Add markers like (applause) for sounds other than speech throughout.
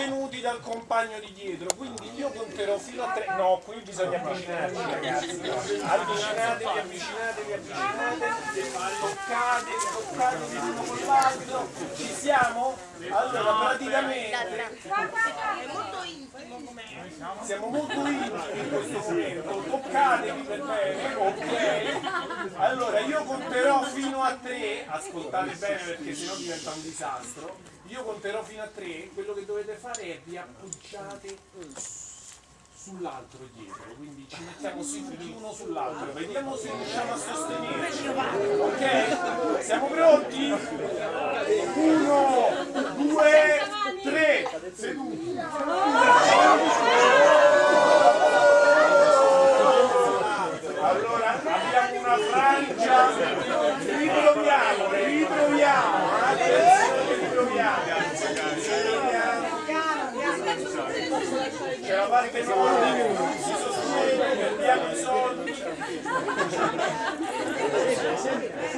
sostenuti dal compagno di dietro, quindi io conterò fino a tre. No, qui bisogna avvicinarci ragazzi. Avvicinatevi, avvicinatevi, avvicinatevi, toccatevi, toccatevi l'uno con l'altro. Ci siamo? Allora praticamente siamo molto intimi in questo momento, toccatevi per bene, ok? Allora io conterò fino a tre, ascoltate bene perché sennò diventa un disastro, io conterò fino a tre, quello che dovete fare è vi appoggiate sull'altro dietro, quindi ci mettiamo seduti uno sull'altro, vediamo se riusciamo a sostenerci. Ok? Siamo pronti? Uno, due, tre, seduti. Allora abbiamo una frangia, riproviamo, riproviamo, attenzione, riproviamo. C'è la parte nuova, si sostiene, perdiamo i soldi.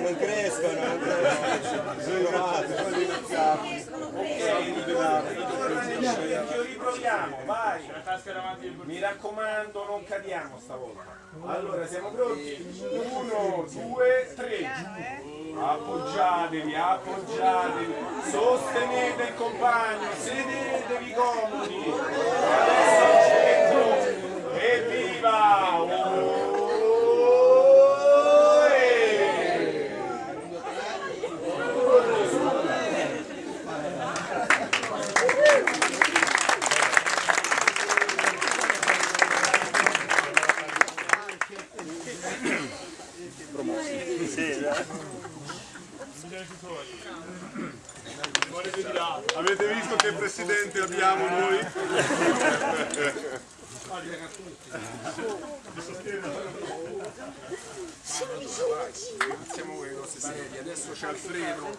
non crescono, non crescono, sono. Vecchio, riproviamo, vai. Mi raccomando, non cadiamo stavolta. Allora, siamo pronti? Uno, due, tre. Appoggiatevi, appoggiatevi, sostenete il compagno, sedetevi comodi. Adesso centro. Evviva! Oh, eh. Avete visto che presidente abbiamo noi? Iniziamo con le nostre sedie, adesso c'è Alfredo.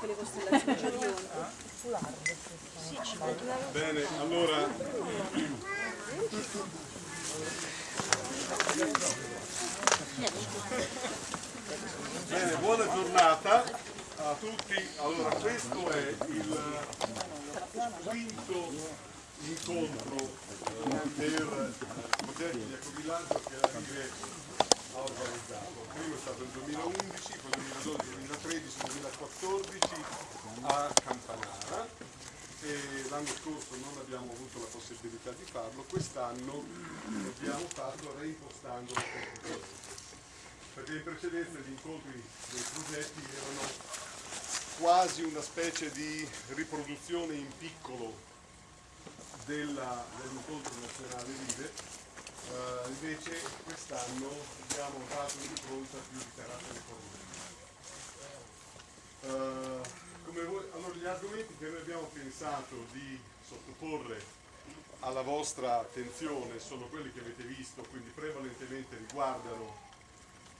Bene, allora Bene, buona giornata a tutti. Allora, questo è il quinto incontro eh, per eh, progetti di ecovillaggio che la Rive ha organizzato. Il primo è stato nel 2011, poi 2012, 2013, 2014 a Campanara. L'anno scorso non abbiamo avuto la possibilità di farlo, quest'anno l'abbiamo fatto reimpostando cose. Perché in precedenza gli incontri dei progetti erano quasi una specie di riproduzione in piccolo dell'incontro nazionale Rive, Eh, invece quest'anno abbiamo dato un'impronta più di carattere formale. Eh, voi- allora, gli argomenti che noi abbiamo pensato di sottoporre alla vostra attenzione sono quelli che avete visto, quindi prevalentemente riguardano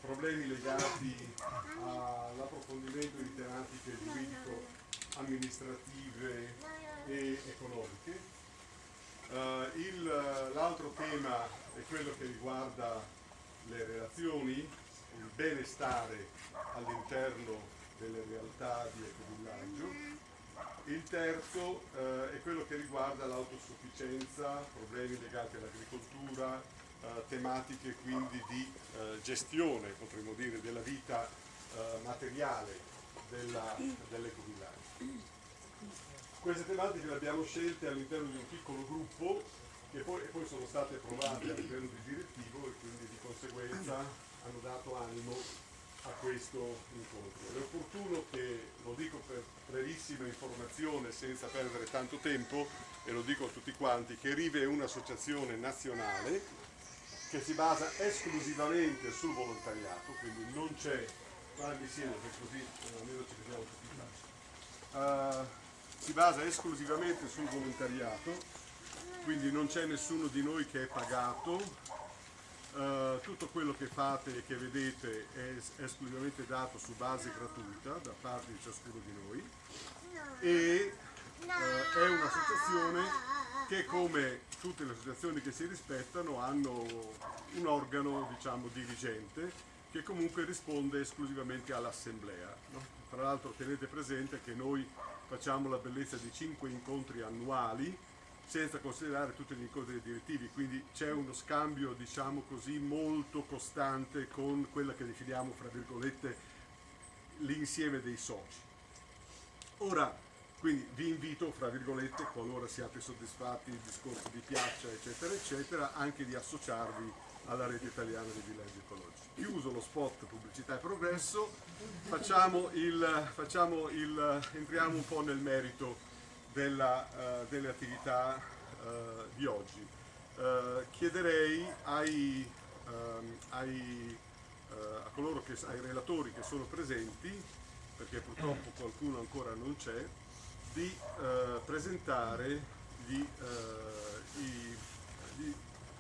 problemi legati all'approfondimento di tematiche giuridico-amministrative e economiche. Eh, l'altro tema è quello che riguarda le relazioni, il benestare all'interno delle realtà di ecovillaggio. Il terzo eh, è quello che riguarda l'autosufficienza, problemi legati all'agricoltura, tematiche quindi di eh, gestione, potremmo dire, della vita eh, materiale dell'ecovillaggio. Queste tematiche le abbiamo scelte all'interno di un piccolo gruppo che poi, poi sono state approvate a livello di direttivo e quindi di conseguenza hanno dato animo a questo incontro. È opportuno che, lo dico per brevissima informazione senza perdere tanto tempo, e lo dico a tutti quanti, che Rive è un'associazione nazionale che si basa esclusivamente sul volontariato, quindi non c'è, guardi insieme che così eh, almeno ci vediamo tutti in faccia. Eh, si basa esclusivamente sul volontariato, quindi non c'è nessuno di noi che è pagato, eh, tutto quello che fate e che vedete è es- esclusivamente dato su base gratuita da parte di ciascuno di noi e eh, è un'associazione che come tutte le associazioni che si rispettano hanno un organo diciamo dirigente che comunque risponde esclusivamente all'assemblea. no? Tra l'altro tenete presente che noi facciamo la bellezza di cinque incontri annuali senza considerare tutti gli incontri direttivi, quindi c'è uno scambio diciamo così molto costante con quella che definiamo fra virgolette l'insieme dei soci. Ora quindi vi invito, fra virgolette, qualora siate soddisfatti il discorso vi piaccia, eccetera, eccetera, anche di associarvi alla rete italiana dei villaggi ecologici. Chiuso lo spot pubblicità e progresso, facciamo il, facciamo il, entriamo un po' nel merito della, uh, delle attività uh, di oggi. Uh, chiederei ai, ehm, ai, a coloro che, ai relatori che sono presenti, perché purtroppo qualcuno ancora non c'è, di eh, presentare gli, eh, i, gli,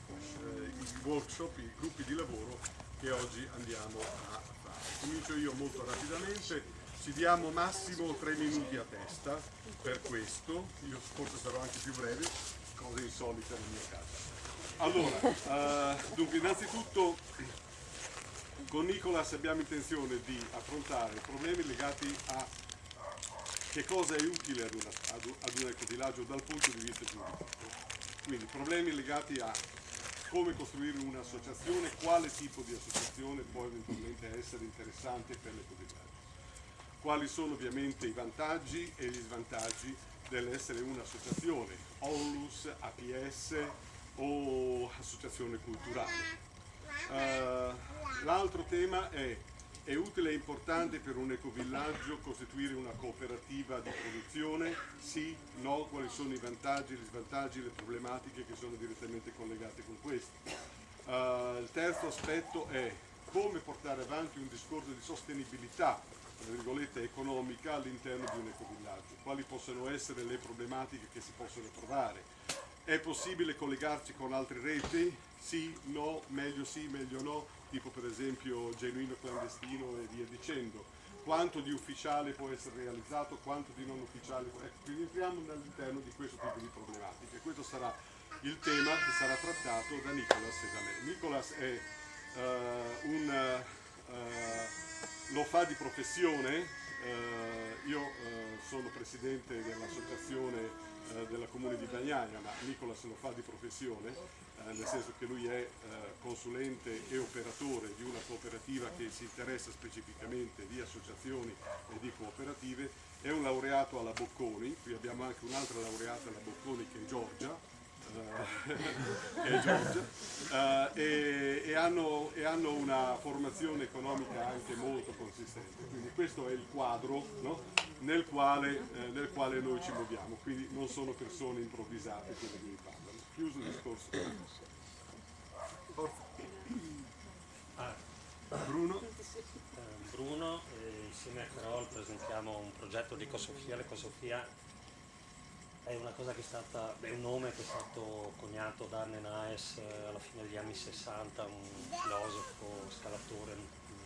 eh, i, workshop, i gruppi di lavoro che oggi andiamo a fare. Comincio io molto rapidamente, ci diamo massimo tre minuti a testa per questo, io forse sarò anche più breve, cose insolite nel mio caso. Allora, eh, dunque innanzitutto con Nicolas abbiamo intenzione di affrontare problemi legati a che cosa è utile ad, una, ad, un ecovillaggio dal punto di vista giuridico. Quindi problemi legati a come costruire un'associazione, quale tipo di associazione può eventualmente essere interessante per l'ecovillaggio. Quali sono ovviamente i vantaggi e gli svantaggi dell'essere un'associazione, ONLUS, APS o associazione culturale. Uh, L'altro tema è è utile e importante per un ecovillaggio costituire una cooperativa di produzione? Sì, no, quali sono i vantaggi, gli svantaggi, le problematiche che sono direttamente collegate con questo? Uh, il terzo aspetto è come portare avanti un discorso di sostenibilità economica all'interno di un ecovillaggio, quali possono essere le problematiche che si possono trovare. È possibile collegarci con altre reti? Sì, no, meglio sì, meglio no, tipo per esempio genuino clandestino e via dicendo. Quanto di ufficiale può essere realizzato, quanto di non ufficiale può essere. Quindi entriamo all'interno di questo tipo di problematiche. Questo sarà il tema che sarà trattato da Nicolas e da me. Nicolas è uh, un, uh, lo fa di professione, uh, io sono presidente dell'associazione della comune di Bagnaia, ma Nicolas lo fa di professione eh, nel senso che lui è eh, consulente e operatore di una cooperativa che si interessa specificamente di associazioni e di cooperative, è un laureato alla Bocconi, qui abbiamo anche un'altra laureata alla Bocconi che è Giorgia, eh, che (laughs) è Giorgia e, e, hanno, e, hanno, una formazione economica anche molto consistente. Quindi questo è il quadro no? Nel, quale, eh, nel, quale, noi ci muoviamo, quindi non sono persone improvvisate quelle che mi parlano chiuso il discorso. Ah. Bruno? Eh, Bruno, eh, insieme a Carol presentiamo un progetto di Ecosofia. L'Ecosofia è una cosa che è stata, è un nome che è stato coniato da Arne Naes eh, alla fine degli anni 60, un filosofo, scalatore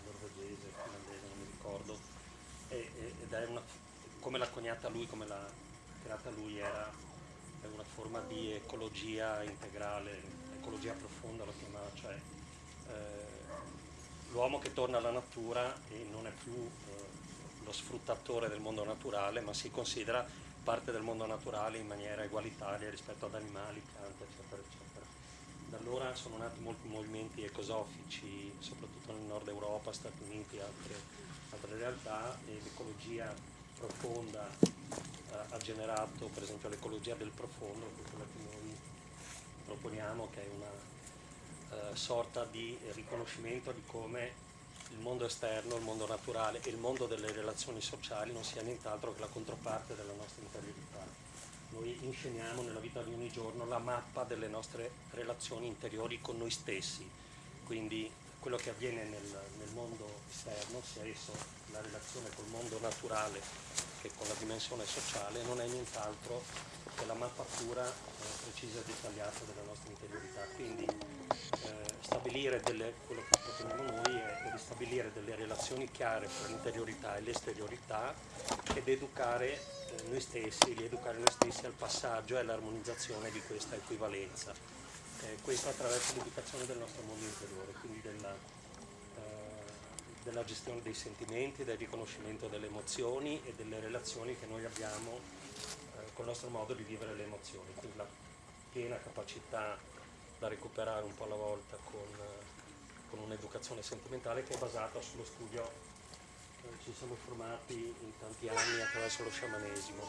norvegese, finlandese, non mi ricordo, ed è una, come l'ha coniata lui, come l'ha creata lui, era una forma di ecologia integrale, ecologia profonda lo chiamava, cioè eh, l'uomo che torna alla natura e non è più eh, lo sfruttatore del mondo naturale, ma si considera parte del mondo naturale in maniera egualitaria rispetto ad animali, piante, eccetera, eccetera. Da allora sono nati molti movimenti ecosofici, soprattutto nel nord Europa, Stati Uniti e altre, altre realtà, e l'ecologia profonda ha generato per esempio l'ecologia del profondo, quella che noi proponiamo, che è una uh, sorta di riconoscimento di come il mondo esterno, il mondo naturale e il mondo delle relazioni sociali non sia nient'altro che la controparte della nostra interiorità. Noi insceniamo nella vita di ogni giorno la mappa delle nostre relazioni interiori con noi stessi, quindi quello che avviene nel, nel mondo esterno, sia esso la relazione col mondo naturale che con la dimensione sociale non è nient'altro che la mappa pura, eh, precisa e dettagliata della nostra interiorità. Quindi eh, stabilire delle, quello che proponiamo noi è, è ristabilire delle relazioni chiare tra l'interiorità e l'esteriorità ed educare eh, noi stessi, rieducare noi stessi al passaggio e all'armonizzazione di questa equivalenza. Eh, questo attraverso l'educazione del nostro mondo interiore, quindi della, della gestione dei sentimenti, del riconoscimento delle emozioni e delle relazioni che noi abbiamo eh, col nostro modo di vivere le emozioni. Quindi la piena capacità da recuperare un po' alla volta con, con un'educazione sentimentale che è basata sullo studio eh, ci siamo formati in tanti anni attraverso lo sciamanesimo,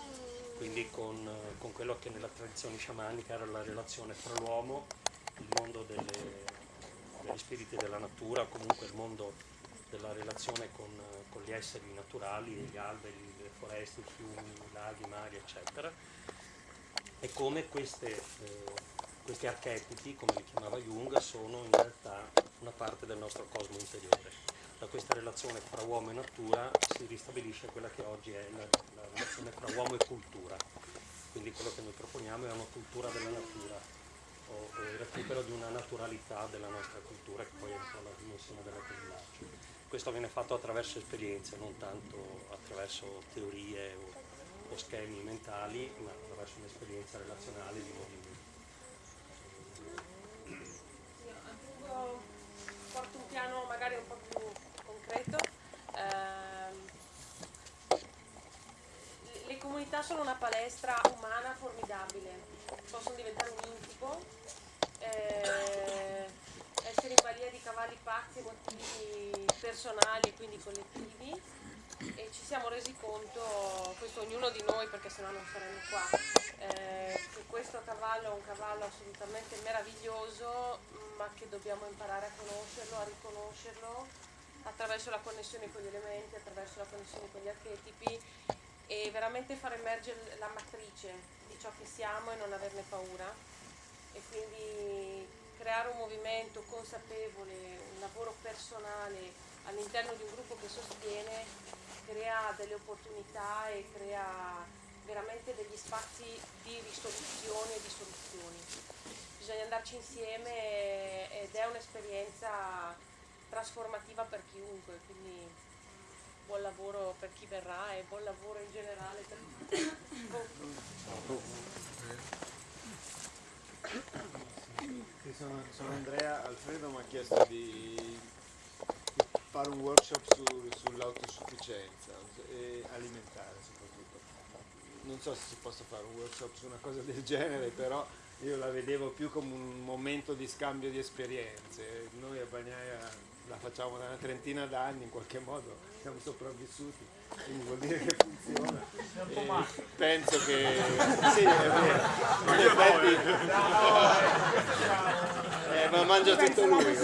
quindi con, con quello che nella tradizione sciamanica era la relazione fra l'uomo, il mondo delle, degli spiriti della natura, comunque il mondo della relazione con, con gli esseri naturali, gli alberi, le foreste, i fiumi, i laghi, i mari, eccetera, e come queste, eh, questi archetipi, come li chiamava Jung, sono in realtà una parte del nostro cosmo interiore. Da questa relazione fra uomo e natura si ristabilisce quella che oggi è la, la relazione fra uomo e cultura. Quindi quello che noi proponiamo è una cultura della natura, o, il recupero di una naturalità della nostra cultura che poi è un po' la dimensione della villaggio. Questo viene fatto attraverso esperienze, non tanto attraverso teorie o, o schemi mentali, ma attraverso un'esperienza relazionale di movimento. Io aggiungo, porto un piano magari un po' più concreto. Ehm, le- comunità sono una palestra umana formidabile, possono diventare un incubo, eh, essere in balia di cavalli pazzi, motivi personali e quindi collettivi. E ci siamo resi conto, questo ognuno di noi perché sennò non saremmo qua, eh, che questo cavallo è un cavallo assolutamente meraviglioso ma che dobbiamo imparare a conoscerlo, a riconoscerlo attraverso la connessione con gli elementi, attraverso la connessione con gli archetipi e veramente far emergere la matrice di ciò che siamo e non averne paura. E quindi creare un movimento consapevole, un lavoro personale all'interno di un gruppo che sostiene, crea delle opportunità e crea veramente degli spazi di risoluzione e di soluzioni. Bisogna andarci insieme ed è un'esperienza trasformativa per chiunque, quindi buon lavoro per chi verrà e buon lavoro in generale per (coughs) Sì, sono, sono Andrea, Alfredo mi ha chiesto di, di fare un workshop su- sull'autosufficienza alimentare soprattutto. Non so se si possa fare un workshop su una cosa del genere, però io la vedevo più come un momento di scambio di esperienze. Noi a Bagnaia la facciamo da una trentina d'anni, in qualche modo siamo sopravvissuti, quindi vuol dire che funziona. E penso che sì, è vero. In effetti, eh, ma mangia tutto lui.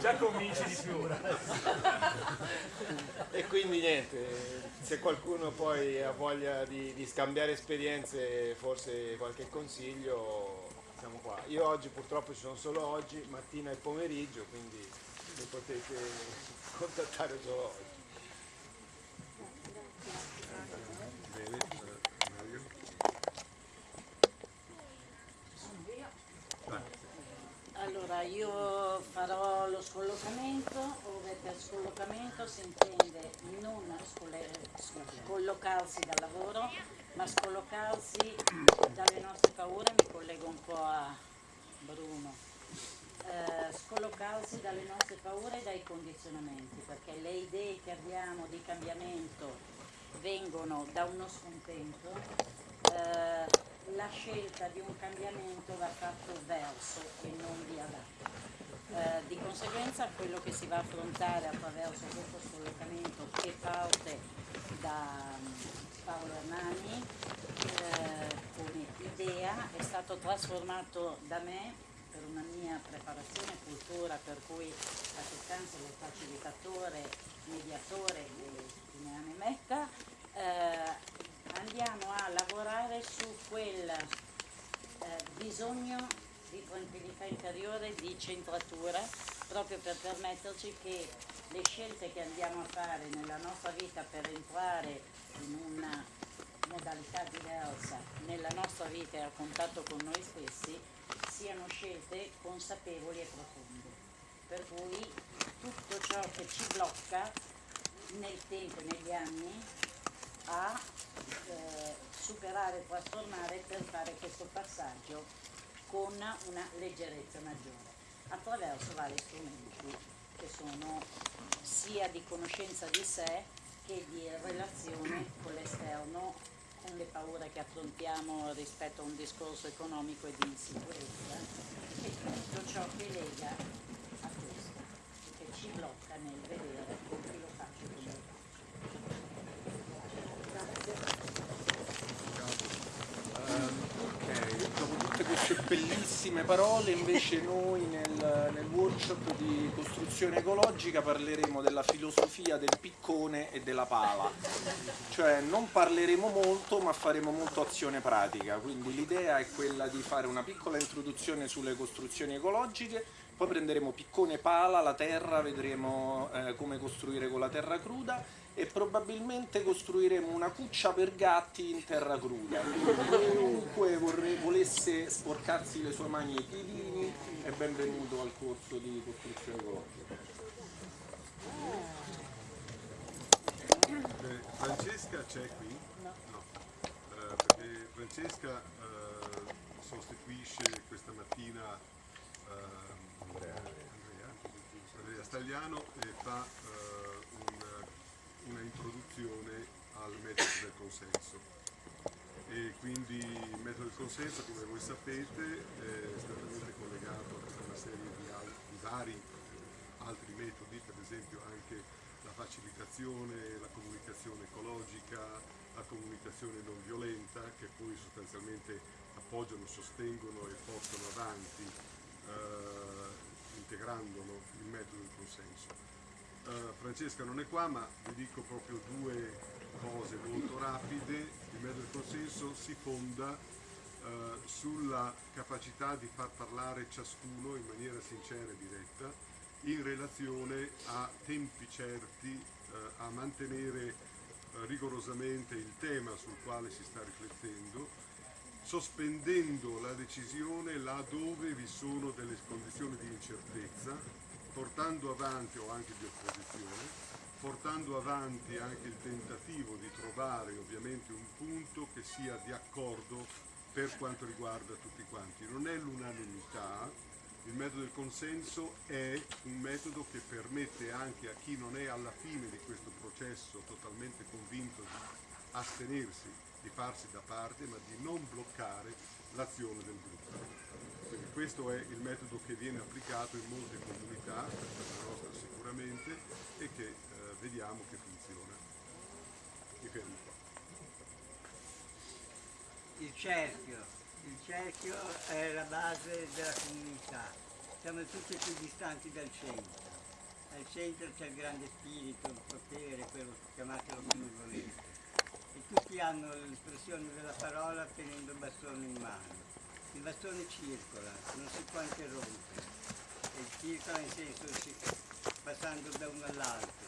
Già convinci di più. E quindi niente, se qualcuno poi ha voglia di, di scambiare esperienze, forse qualche consiglio, siamo qua. Io oggi purtroppo ci sono solo oggi, mattina e pomeriggio, quindi mi potete (laughs) contattare solo oggi. Allora, io farò lo scollocamento, ove per scollocamento si intende non scollocarsi dal lavoro, ma scollocarsi dalle nostre paure, mi collego un po' a Bruno, Eh, scollocarsi dalle nostre paure e dai condizionamenti, perché le idee che abbiamo di cambiamento vengono da uno scontento, eh, la scelta di un cambiamento va fatto verso e non via da. Eh, di conseguenza quello che si va a affrontare attraverso questo scollocamento che parte da mm, Paolo Hernani eh, come idea è stato trasformato da me per una mia preparazione e cultura per cui la sostanza del facilitatore, mediatore e chi ne ha ne metta, eh, andiamo a lavorare su quel eh, bisogno di tranquillità interiore, di centratura, proprio per permetterci che le scelte che andiamo a fare nella nostra vita per entrare in una modalità diversa nella nostra vita e a contatto con noi stessi siano scelte consapevoli e profonde. Per cui tutto ciò che ci blocca nel tempo e negli anni a eh, superare trasformare per fare questo passaggio con una leggerezza maggiore attraverso vari strumenti che sono sia di conoscenza di sé che di relazione con l'esterno con le paure che affrontiamo rispetto a un discorso economico e di insicurezza e tutto ciò che lega a questo, che ci blocca nel vedere con chi lo faccio e come lo faccio. Ok, queste bellissime parole, invece noi nel, nel workshop di costruzione ecologica parleremo della filosofia del piccone e della pala. Cioè non parleremo molto ma faremo molto azione pratica, quindi l'idea è quella di fare una piccola introduzione sulle costruzioni ecologiche, poi prenderemo piccone pala, la terra, vedremo eh, come costruire con la terra cruda e probabilmente costruiremo una cuccia per gatti in terra cruda. Chiunque volesse sporcarsi le sue mani ai piedini è benvenuto al corso di costruzione ecologica. Eh, Francesca c'è qui? No. Eh, perché Francesca eh, sostituisce questa mattina ehm, Andrea, Andrea Stagliano e fa eh, una introduzione al metodo del consenso. E quindi il metodo del consenso, come voi sapete, è strettamente collegato a tutta una serie di, di vari altri metodi, per esempio anche la facilitazione, la comunicazione ecologica, la comunicazione non violenta, che poi sostanzialmente appoggiano, sostengono e portano avanti, eh, integrandolo il metodo del consenso. Eh, Francesca non è qua, ma vi dico proprio due cose molto rapide. Il metodo del consenso si fonda eh, sulla capacità di far parlare ciascuno in maniera sincera e diretta in relazione a tempi certi, eh, a mantenere eh, rigorosamente il tema sul quale si sta riflettendo, sospendendo la decisione là dove vi sono delle condizioni di incertezza, portando avanti o anche di opposizione, portando avanti anche il tentativo di trovare ovviamente un punto che sia di accordo per quanto riguarda tutti quanti. Non è l'unanimità, il metodo del consenso è un metodo che permette anche a chi non è alla fine di questo processo totalmente convinto di astenersi, di farsi da parte, ma di non bloccare l'azione del gruppo. Quindi questo è il metodo che viene applicato in molte comunità, la nostra sicuramente, e che eh, vediamo che funziona. Mi fermo qua. Il cerchio, il cerchio è la base della comunità, siamo tutti più distanti dal centro. Al centro c'è il grande spirito, il potere, quello chiamatelo come volete. E tutti hanno l'espressione della parola tenendo il bastone in mano. Il bastone circola, non si può interrompere. E circola in senso si- passando da uno all'altro.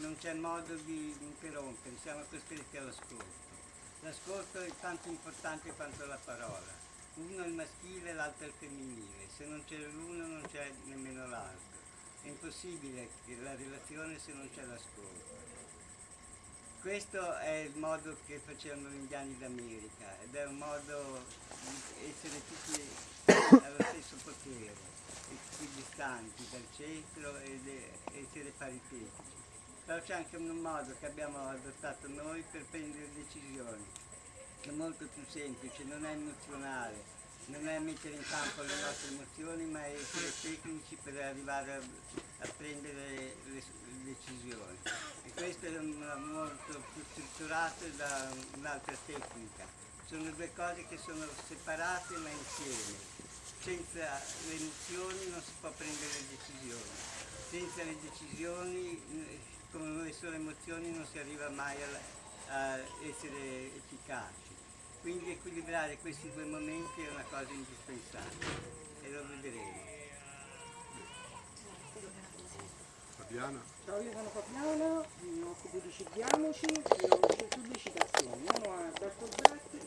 Non c'è modo di interrompere, siamo costretti all'ascolto. L'ascolto è tanto importante quanto la parola. Uno è il maschile, l'altro è il femminile. Se non c'è l'uno non c'è nemmeno l'altro. È impossibile la relazione se non c'è l'ascolto. Questo è il modo che facevano gli indiani d'America ed è un modo di essere tutti allo stesso potere, equidistanti dal centro ed essere paritetici. Però c'è anche un modo che abbiamo adottato noi per prendere decisioni, che è molto più semplice, non è emozionale, non è mettere in campo le nostre emozioni, ma è essere tecnici per arrivare a, a prendere le, le decisioni. Questo è molto più strutturato da un'altra tecnica. Sono due cose che sono separate ma insieme. Senza le emozioni non si può prendere decisioni. Senza le decisioni, eh, come noi sono emozioni, non si arriva mai a essere efficaci. Quindi equilibrare questi due momenti è una cosa indispensabile e lo vedremo. Fabiana? Ciao, io sono Fabiana, mi occupo di Cibiamoci, e pubblicitazioni. Uno a Alberto Betti,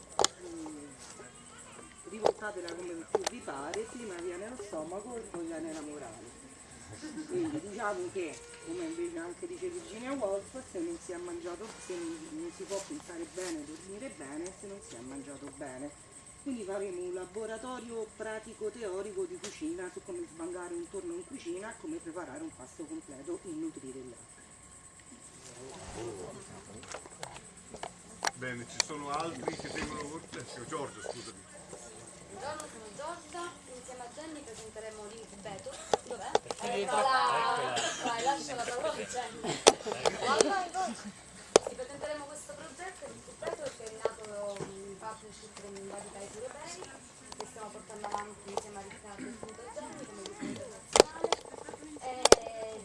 rivoltatela come più vi pare, prima viene lo stomaco e poi viene la morale. Quindi diciamo che, come invece anche dice Virginia Woolf, se non si è mangiato, se non si può pensare bene, dormire bene, se non si è mangiato bene. Quindi faremo un laboratorio pratico-teorico di cucina su come sbangare un torno in cucina, come preparare un pasto completo e nutrire gli altri. bene, ci sono altri che tengono workshop? Giorgio, scusami. Buongiorno, sono Giorgia, insieme a Jenny presenteremo l'incubator. Dov'è? Eccola. Eccola. Vai, lascia la parola a Jenny. Vai, vai. Sì, presenteremo questo progetto, l'incubator, che è nato partnership con vari paesi europei, che stiamo portando avanti insieme a Riccardo e appunto a Jenny come direttore nazionale. E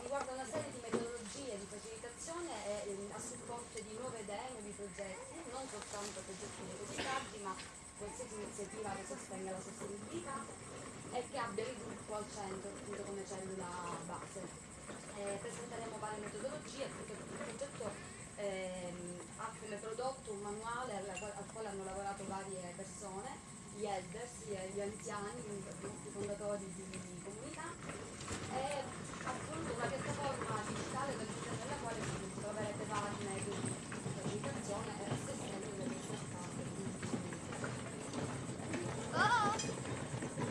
riguarda una serie di metodologie di facilitazione eh, a supporto di nuove idee, nuovi progetti, non soltanto progetti negoziati, ma qualsiasi iniziativa che sostenga la sostenibilità e che abbia il gruppo al centro appunto come cellula base. Eh, presenteremo varie metodologie perché il progetto ehm, ha come prodotto un manuale al, al quale hanno lavorato varie persone, gli elders, gli, anziani, i fondatori di, di comunità e appunto una piattaforma digitale all'interno della quale troverete metodi di comunicazione e a sostegno delle ricerca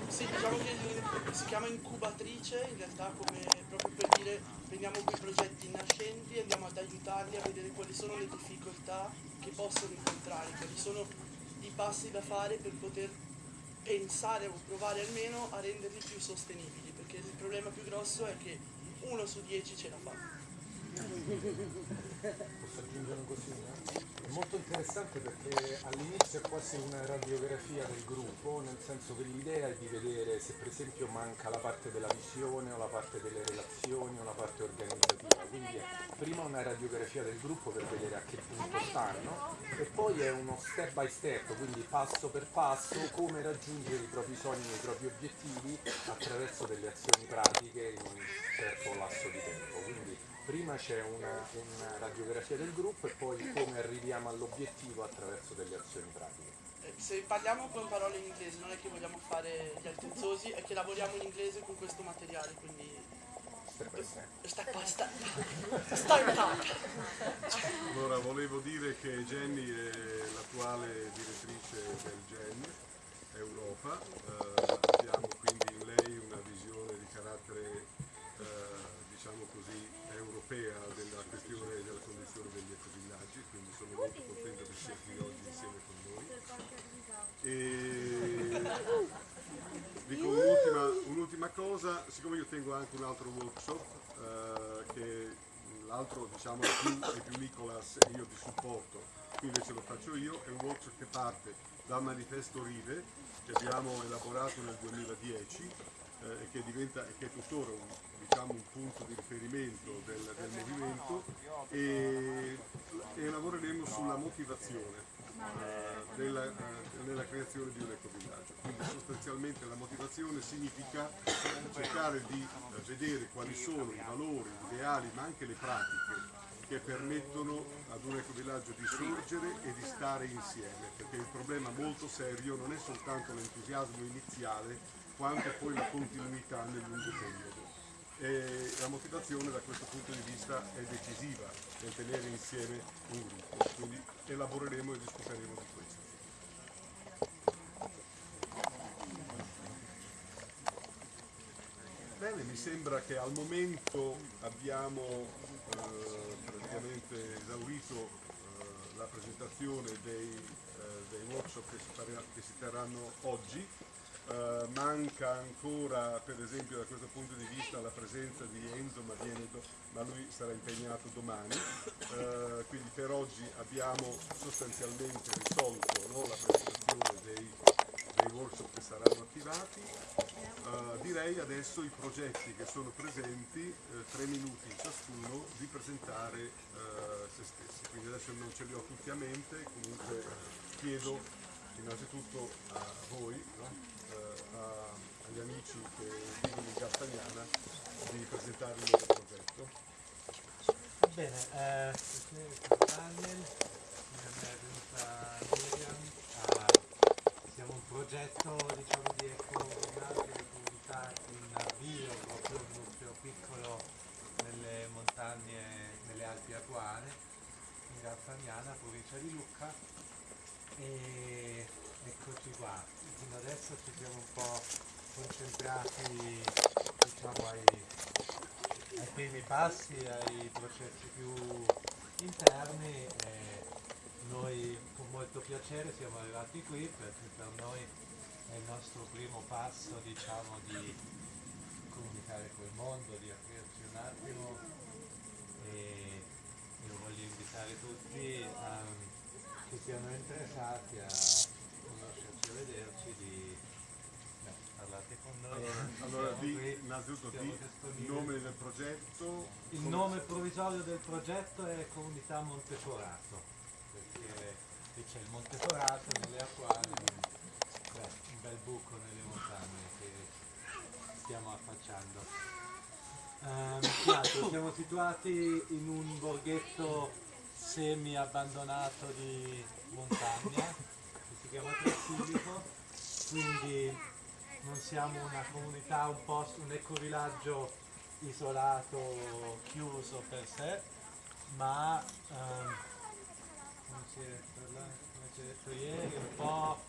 Sì, diciamo che si chiama incubatrice, in realtà come dire prendiamo quei progetti nascenti e andiamo ad aiutarli a vedere quali sono le difficoltà che possono incontrare, quali sono i passi da fare per poter pensare o provare almeno a renderli più sostenibili, perché il problema più grosso è che uno su dieci ce la fa. Posso aggiungere una cosina? È molto interessante perché all'inizio è quasi una radiografia del gruppo, nel senso che l'idea è di vedere se per esempio manca la parte della visione o la parte delle relazioni o la parte organizzativa. Quindi è prima una radiografia del gruppo per vedere a che punto stanno e poi è uno step by step, quindi passo per passo, come raggiungere i propri sogni e i propri obiettivi attraverso delle azioni pratiche in un certo lasso di tempo. Quindi prima c'è una, una radiografia del gruppo e poi come arriviamo all'obiettivo attraverso delle azioni pratiche. Eh, Se parliamo con parole in inglese, non è che vogliamo fare gli altezzosi, è che lavoriamo in inglese con questo materiale, quindi Step by step. step by step. Step up. Allora, volevo dire che Jenny è l'attuale direttrice del GEN Europa, Eh, abbiamo quindi in lei una visione di carattere, eh, diciamo così, europea della questione della condizione degli ecovillaggi, quindi sono molto contento che sia qui oggi insieme con noi. E dico un'ultima, un'ultima cosa, siccome io tengo anche un altro workshop, eh, che l'altro diciamo è più, è più Nicolas e io di supporto, qui invece lo faccio io, è un workshop che parte dal manifesto Rive che abbiamo elaborato nel 2010 eh, e che che è tuttora un, diciamo, un punto di riferimento del, del movimento e, e lavoreremo sulla motivazione eh, della, eh, nella creazione di un ecovillaggio. Quindi sostanzialmente la motivazione significa cercare di eh, vedere quali sono i valori, gli ideali ma anche le pratiche che permettono ad un ecovillaggio di sorgere e di stare insieme, perché il problema molto serio non è soltanto l'entusiasmo iniziale, quanto poi la continuità nel lungo periodo. E la motivazione da questo punto di vista è decisiva nel tenere insieme un gruppo, quindi elaboreremo e discuteremo di questo. Bene, mi sembra che al momento abbiamo eh, praticamente esaurito eh, la presentazione dei, eh, dei workshop che si, che si terranno oggi. Eh, manca ancora, per esempio, da questo punto di vista la presenza di Enzo, ma, viene do- ma lui sarà impegnato domani. Eh, quindi per oggi abbiamo sostanzialmente risolto no, la presentazione dei, dei workshop che saranno attivati. Eh, direi adesso i progetti che sono presenti, eh, tre minuti ciascuno, di presentare eh, se stessi. Quindi adesso non ce li ho tutti a mente, comunque chiedo innanzitutto a voi, no? Eh, a- agli amici che vivono in Castagnana, di presentare il loro progetto. Bene, eh, Miriam, eh, siamo un progetto diciamo, di ecovillaggio di comunità in avvio, proprio un nucleo piccolo nelle montagne, nelle Alpi Apuane, in Garfagnana, provincia di Lucca. E eccoci qua, fino adesso ci siamo un po' concentrati diciamo, ai, ai primi passi, ai processi più interni e noi con molto piacere siamo arrivati qui perché per noi è il nostro primo passo diciamo di comunicare col mondo, di aprirci un attimo e io voglio invitare tutti a- che siano interessati a vederci di beh, parlate con noi. Allora, di, qui, innanzitutto di nome del progetto. Il come- nome provvisorio del progetto è Comunità Monteforato, perché qui c'è il Monteforato nelle acquali, beh, un bel buco nelle montagne che stiamo affacciando. Ehm, (coughs) che altro? siamo situati in un borghetto semi abbandonato di montagna che si chiama Trasilico, quindi non siamo una comunità, un posto, un ecovillaggio isolato, chiuso per sé, ma ehm, come si è detto ieri, un po'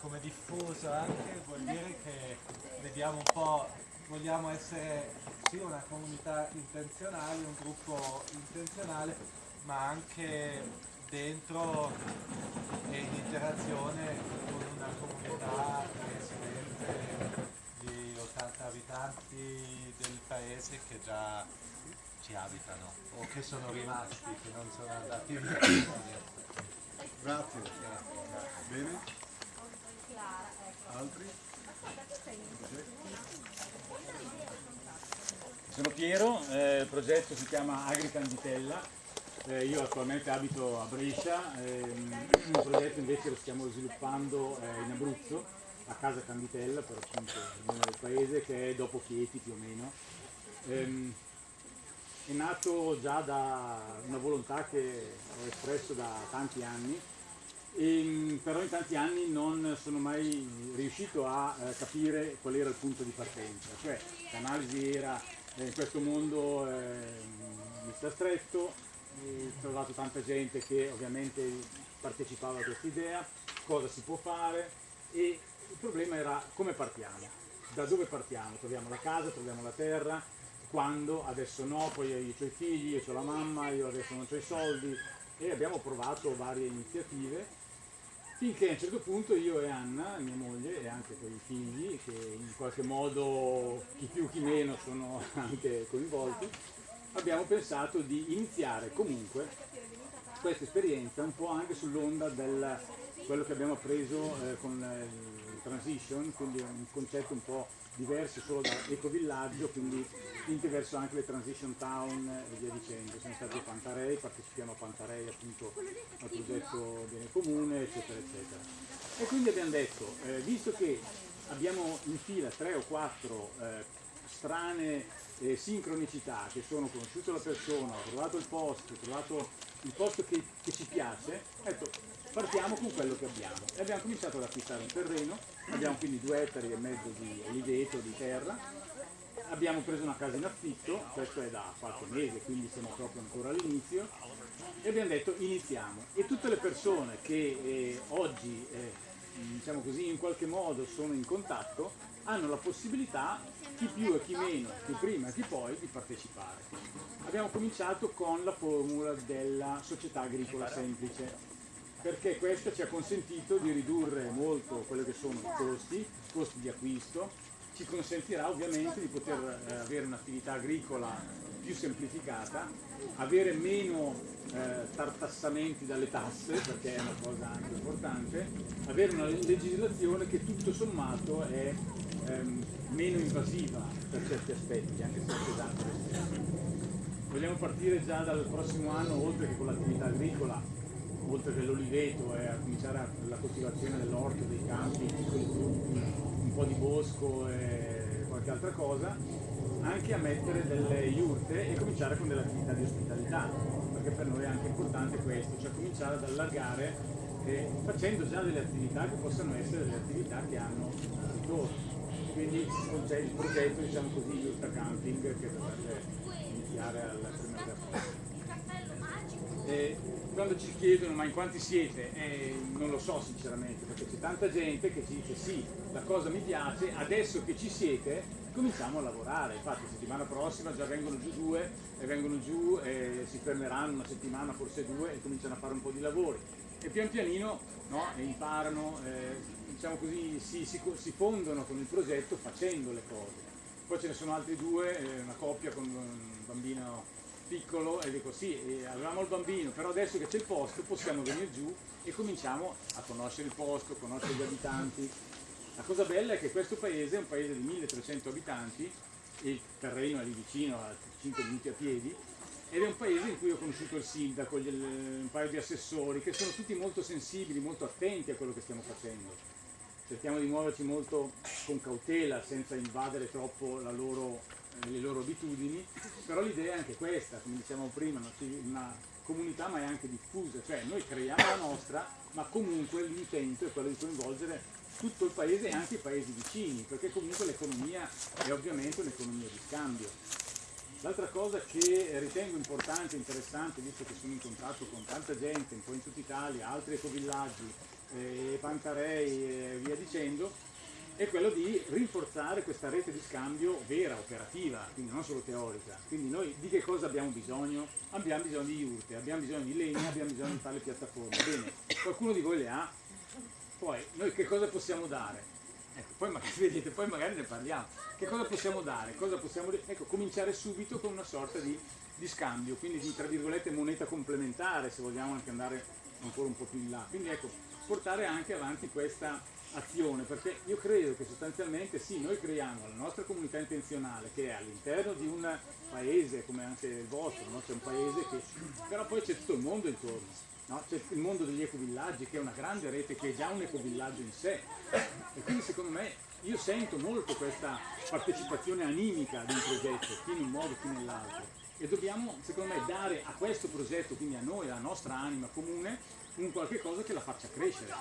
come diffuso anche, vuol dire che vediamo un po', vogliamo essere sì una comunità intenzionale, un gruppo intenzionale, ma anche dentro e in interazione con una comunità residente di 80 abitanti del paese che già ci abitano o che sono rimasti, che non sono andati via. Grazie. Bene? Altri? Sono Piero, eh, il progetto si chiama Agricanditella, eh, io attualmente abito a Brescia, ehm, il progetto invece lo stiamo sviluppando eh, in Abruzzo, a Casa Canditella per appunto il nome del paese che è dopo Chieti più o meno. Ehm, è nato già da una volontà che ho espresso da tanti anni, e, però in tanti anni non sono mai riuscito a eh, capire qual era il punto di partenza, cioè l'analisi era eh, in questo mondo eh, mi sta stretto, trovato tanta gente che ovviamente partecipava a questa idea, cosa si può fare e il problema era come partiamo, da dove partiamo, troviamo la casa, troviamo la terra, quando, adesso no, poi io ho i figli, io ho la mamma, io adesso non ho i soldi e abbiamo provato varie iniziative finché a un certo punto io e Anna, mia moglie e anche con i figli, che in qualche modo chi più chi meno sono (laughs) anche coinvolti, abbiamo pensato di iniziare comunque questa esperienza un po' anche sull'onda del quello che abbiamo appreso eh, con eh, il transition, quindi un concetto un po' diverso solo da ecovillaggio, quindi verso anche le transition town e via dicendo. Siamo stati a Pantarei, partecipiamo a Pantarei appunto al progetto Bene Comune, eccetera, eccetera. E quindi abbiamo detto, eh, visto che abbiamo in fila tre o quattro eh, strane eh, sincronicità che sono conosciuto la persona, ho trovato il posto, ho trovato il posto che, che ci piace, ecco, partiamo con quello che abbiamo. E abbiamo cominciato ad acquistare un terreno, abbiamo quindi due ettari e mezzo di oliveto, di terra, abbiamo preso una casa in affitto, questo è da qualche mese, quindi siamo proprio ancora all'inizio, e abbiamo detto iniziamo. E tutte le persone che eh, oggi, eh, diciamo così, in qualche modo sono in contatto, hanno la possibilità, chi più e chi meno, chi prima e chi poi, di partecipare. Abbiamo cominciato con la formula della società agricola semplice, perché questa ci ha consentito di ridurre molto quelli che sono i costi, i costi di acquisto, ci consentirà ovviamente di poter eh, avere un'attività agricola più semplificata, avere meno eh, tartassamenti dalle tasse, perché è una cosa anche importante, avere una legislazione che tutto sommato è ehm, meno invasiva per certi aspetti, anche se è pesante. Vogliamo partire già dal prossimo anno, oltre che con l'attività agricola, oltre che l'oliveto, e a cominciare la coltivazione dell'orto, dei campi, un po' di bosco e qualche altra cosa, anche a mettere delle iurte e cominciare con delle attività di ospitalità, perché per noi è anche importante questo, cioè cominciare ad allargare eh, facendo già delle attività che possano essere delle attività che hanno ritorno. Quindi conce- il progetto, diciamo così, Iurta Camping, che dovrebbe iniziare al primo di aprile. E quando ci chiedono ma in quanti siete, Eh, non lo so sinceramente, perché c'è tanta gente che ci dice sì, la cosa mi piace, adesso che ci siete cominciamo a lavorare. Infatti settimana prossima già vengono giù due e vengono giù e si fermeranno una settimana, forse due, e cominciano a fare un po' di lavori. E pian pianino no, imparano, eh, diciamo così, si, si, si fondono con il progetto facendo le cose. Poi ce ne sono altri due, eh, una coppia con un bambino piccolo e dico sì, eh, avevamo il bambino, però adesso che c'è il posto possiamo venire giù e cominciamo a conoscere il posto, conoscere gli abitanti. La cosa bella è che questo paese è un paese di 1300 abitanti, il terreno è lì vicino, a 5 minuti a piedi, ed è un paese in cui ho conosciuto il sindaco, gli- un paio di assessori, che sono tutti molto sensibili, molto attenti a quello che stiamo facendo. Cerchiamo di muoverci molto con cautela, senza invadere troppo loro, eh, le loro abitudini, però l'idea è anche questa, come dicevamo prima, una comunità ma è anche diffusa, cioè noi creiamo la nostra, ma comunque l'intento è quello di coinvolgere tutto il paese e anche i paesi vicini, perché comunque l'economia è ovviamente un'economia di scambio. L'altra cosa che ritengo importante e interessante, visto che sono in contatto con tanta gente, un po' in tutta Italia, altri ecovillaggi, eh, Pantarei e via dicendo, è quello di rinforzare questa rete di scambio vera, operativa, quindi non solo teorica. Quindi noi di che cosa abbiamo bisogno? Abbiamo bisogno di iurte, abbiamo bisogno di legna, abbiamo bisogno di fare le piattaforme. Bene, qualcuno di voi le ha? Poi noi che cosa possiamo dare? Ecco, poi magari, (laughs) vedete, poi magari ne parliamo. Che cosa possiamo dare? Cosa possiamo, ecco, cominciare subito con una sorta di, di scambio, quindi di tra virgolette moneta complementare, se vogliamo anche andare ancora un po' più in là. Quindi ecco, portare anche avanti questa azione, perché io credo che sostanzialmente sì, noi creiamo la nostra comunità intenzionale che è all'interno di un paese come anche il vostro, no? c'è un paese che però poi c'è tutto il mondo intorno. No? C'è il mondo degli ecovillaggi che è una grande rete che è già un ecovillaggio in sé e quindi secondo me io sento molto questa partecipazione animica di un progetto, chi in un modo, chi nell'altro e dobbiamo secondo me dare a questo progetto, quindi a noi, alla nostra anima comune, un qualche cosa che la faccia crescere.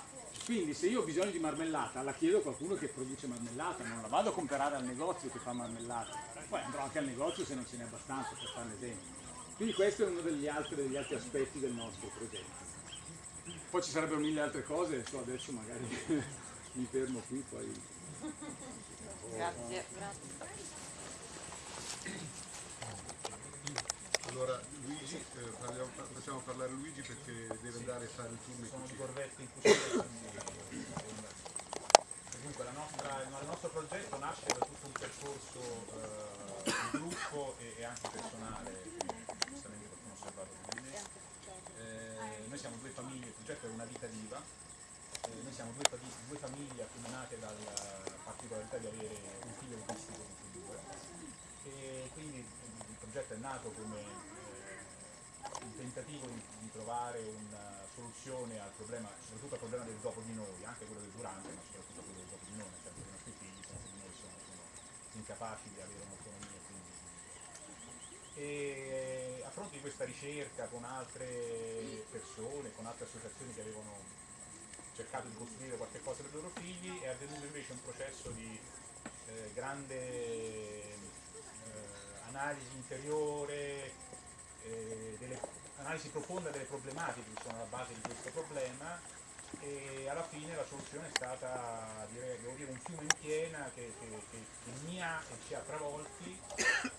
Quindi se io ho bisogno di marmellata la chiedo a qualcuno che produce marmellata, non la vado a comprare al negozio che fa marmellata, poi andrò anche al negozio se non ce n'è abbastanza per fare un esempio. Quindi questo è uno degli altri, degli altri aspetti del nostro progetto. Poi ci sarebbero mille altre cose, so, adesso magari (laughs) mi fermo qui, poi... (laughs) Grazie. Allora Luigi, eh, parliamo- facciamo parlare Luigi perché deve andare a fare il turno in cucina. in cucina. Comunque la nostra- il nostro progetto nasce da tutto un percorso eh, di gruppo e, e anche personale giustamente qualcuno ha osservato come me. Eh, noi siamo due famiglie il progetto è una vita viva. Eh, noi siamo due, due famiglie accomunate dalla particolarità di avere un figlio autistico e quindi il progetto è nato come un tentativo di, di trovare una soluzione al problema, soprattutto al problema del dopo di noi, anche quello del durante, ma soprattutto quello del dopo di noi, senso che i nostri figli, se di noi sono, sono incapaci di avere un'autonomia. Quindi. E a fronte di questa ricerca con altre persone, con altre associazioni che avevano cercato di costruire qualche cosa per i loro figli, è avvenuto invece un processo di eh, grande eh, analisi interiore, eh, delle, analisi profonda delle problematiche che sono alla base di questo problema e alla fine la soluzione è stata devo dire, un fiume in piena che, che, che, che mi ha e ci ha travolti,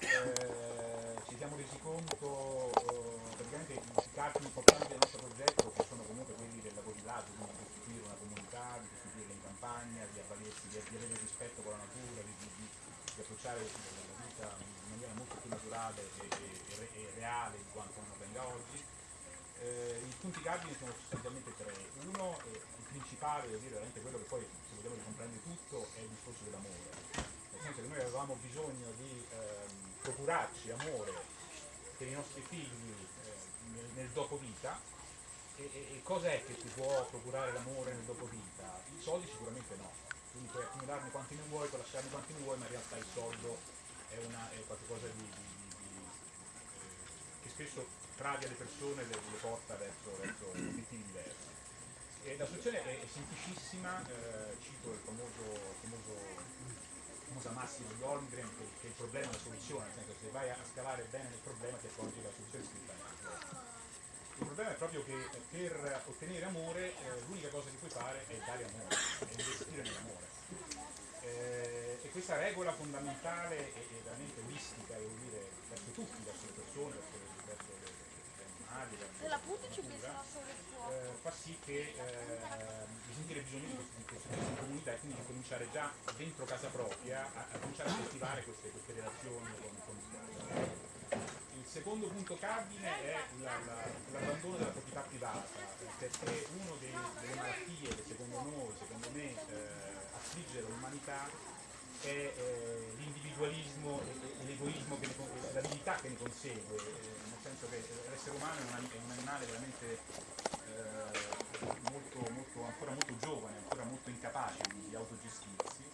Eh, ci siamo resi conto eh, praticamente i cardini importanti del nostro progetto che sono comunque quelli del lavorillaggio, quindi di costituire una comunità, di costituire in campagna, di avvalersi, di, di avere rispetto con la natura, di, di, di, di approcciare la vita maniera molto più naturale e, e- e re- reale di quanto non avvenga oggi. Eh, I punti cardini sono sostanzialmente tre. Uno, eh, il principale, devo dire, veramente quello che poi, se vogliamo ricomprendere tutto, è il discorso dell'amore. Nel senso che noi avevamo bisogno di ehm, procurarci amore per i nostri figli eh, nel, nel dopo vita. E, e- e cos'è che ti può procurare l'amore nel dopo vita? I soldi sicuramente no. Quindi puoi accumularne quanti ne vuoi, puoi lasciarne quanti ne vuoi, ma in realtà il soldo è, una, è qualcosa di, di- di- eh, che spesso travia le persone e le, le porta verso, verso obiettivi diversi. E la soluzione è, è semplicissima, eh, cito il famoso, famoso famosa massima di che, che il problema è la soluzione, nel senso che se vai a scavare bene nel problema ti accorgi che la soluzione è scritta nel. Il problema è proprio che eh, per ottenere amore eh, l'unica cosa che puoi fare è dare amore, è investire nell'amore. Eh, e questa regola fondamentale e, veramente mistica, devo dire, verso tutti, verso le persone, verso, verso le, gli animali, verso la fuoco. eh, fa sì che eh, di sentire bisogno di tipo di comunità e quindi di cominciare già dentro casa propria a, a cominciare a coltivare queste, queste relazioni con, con il. Il secondo punto cardine è la- la- l'abbandono della proprietà privata, perché una delle malattie che secondo noi, secondo me, eh, affligge l'umanità è eh, l'individualismo e, e l'egoismo, l'abilità che ne consegue, eh, nel senso che l'essere umano è un, è un animale veramente eh, molto, molto- ancora molto giovane, ancora molto incapace di, di autogestirsi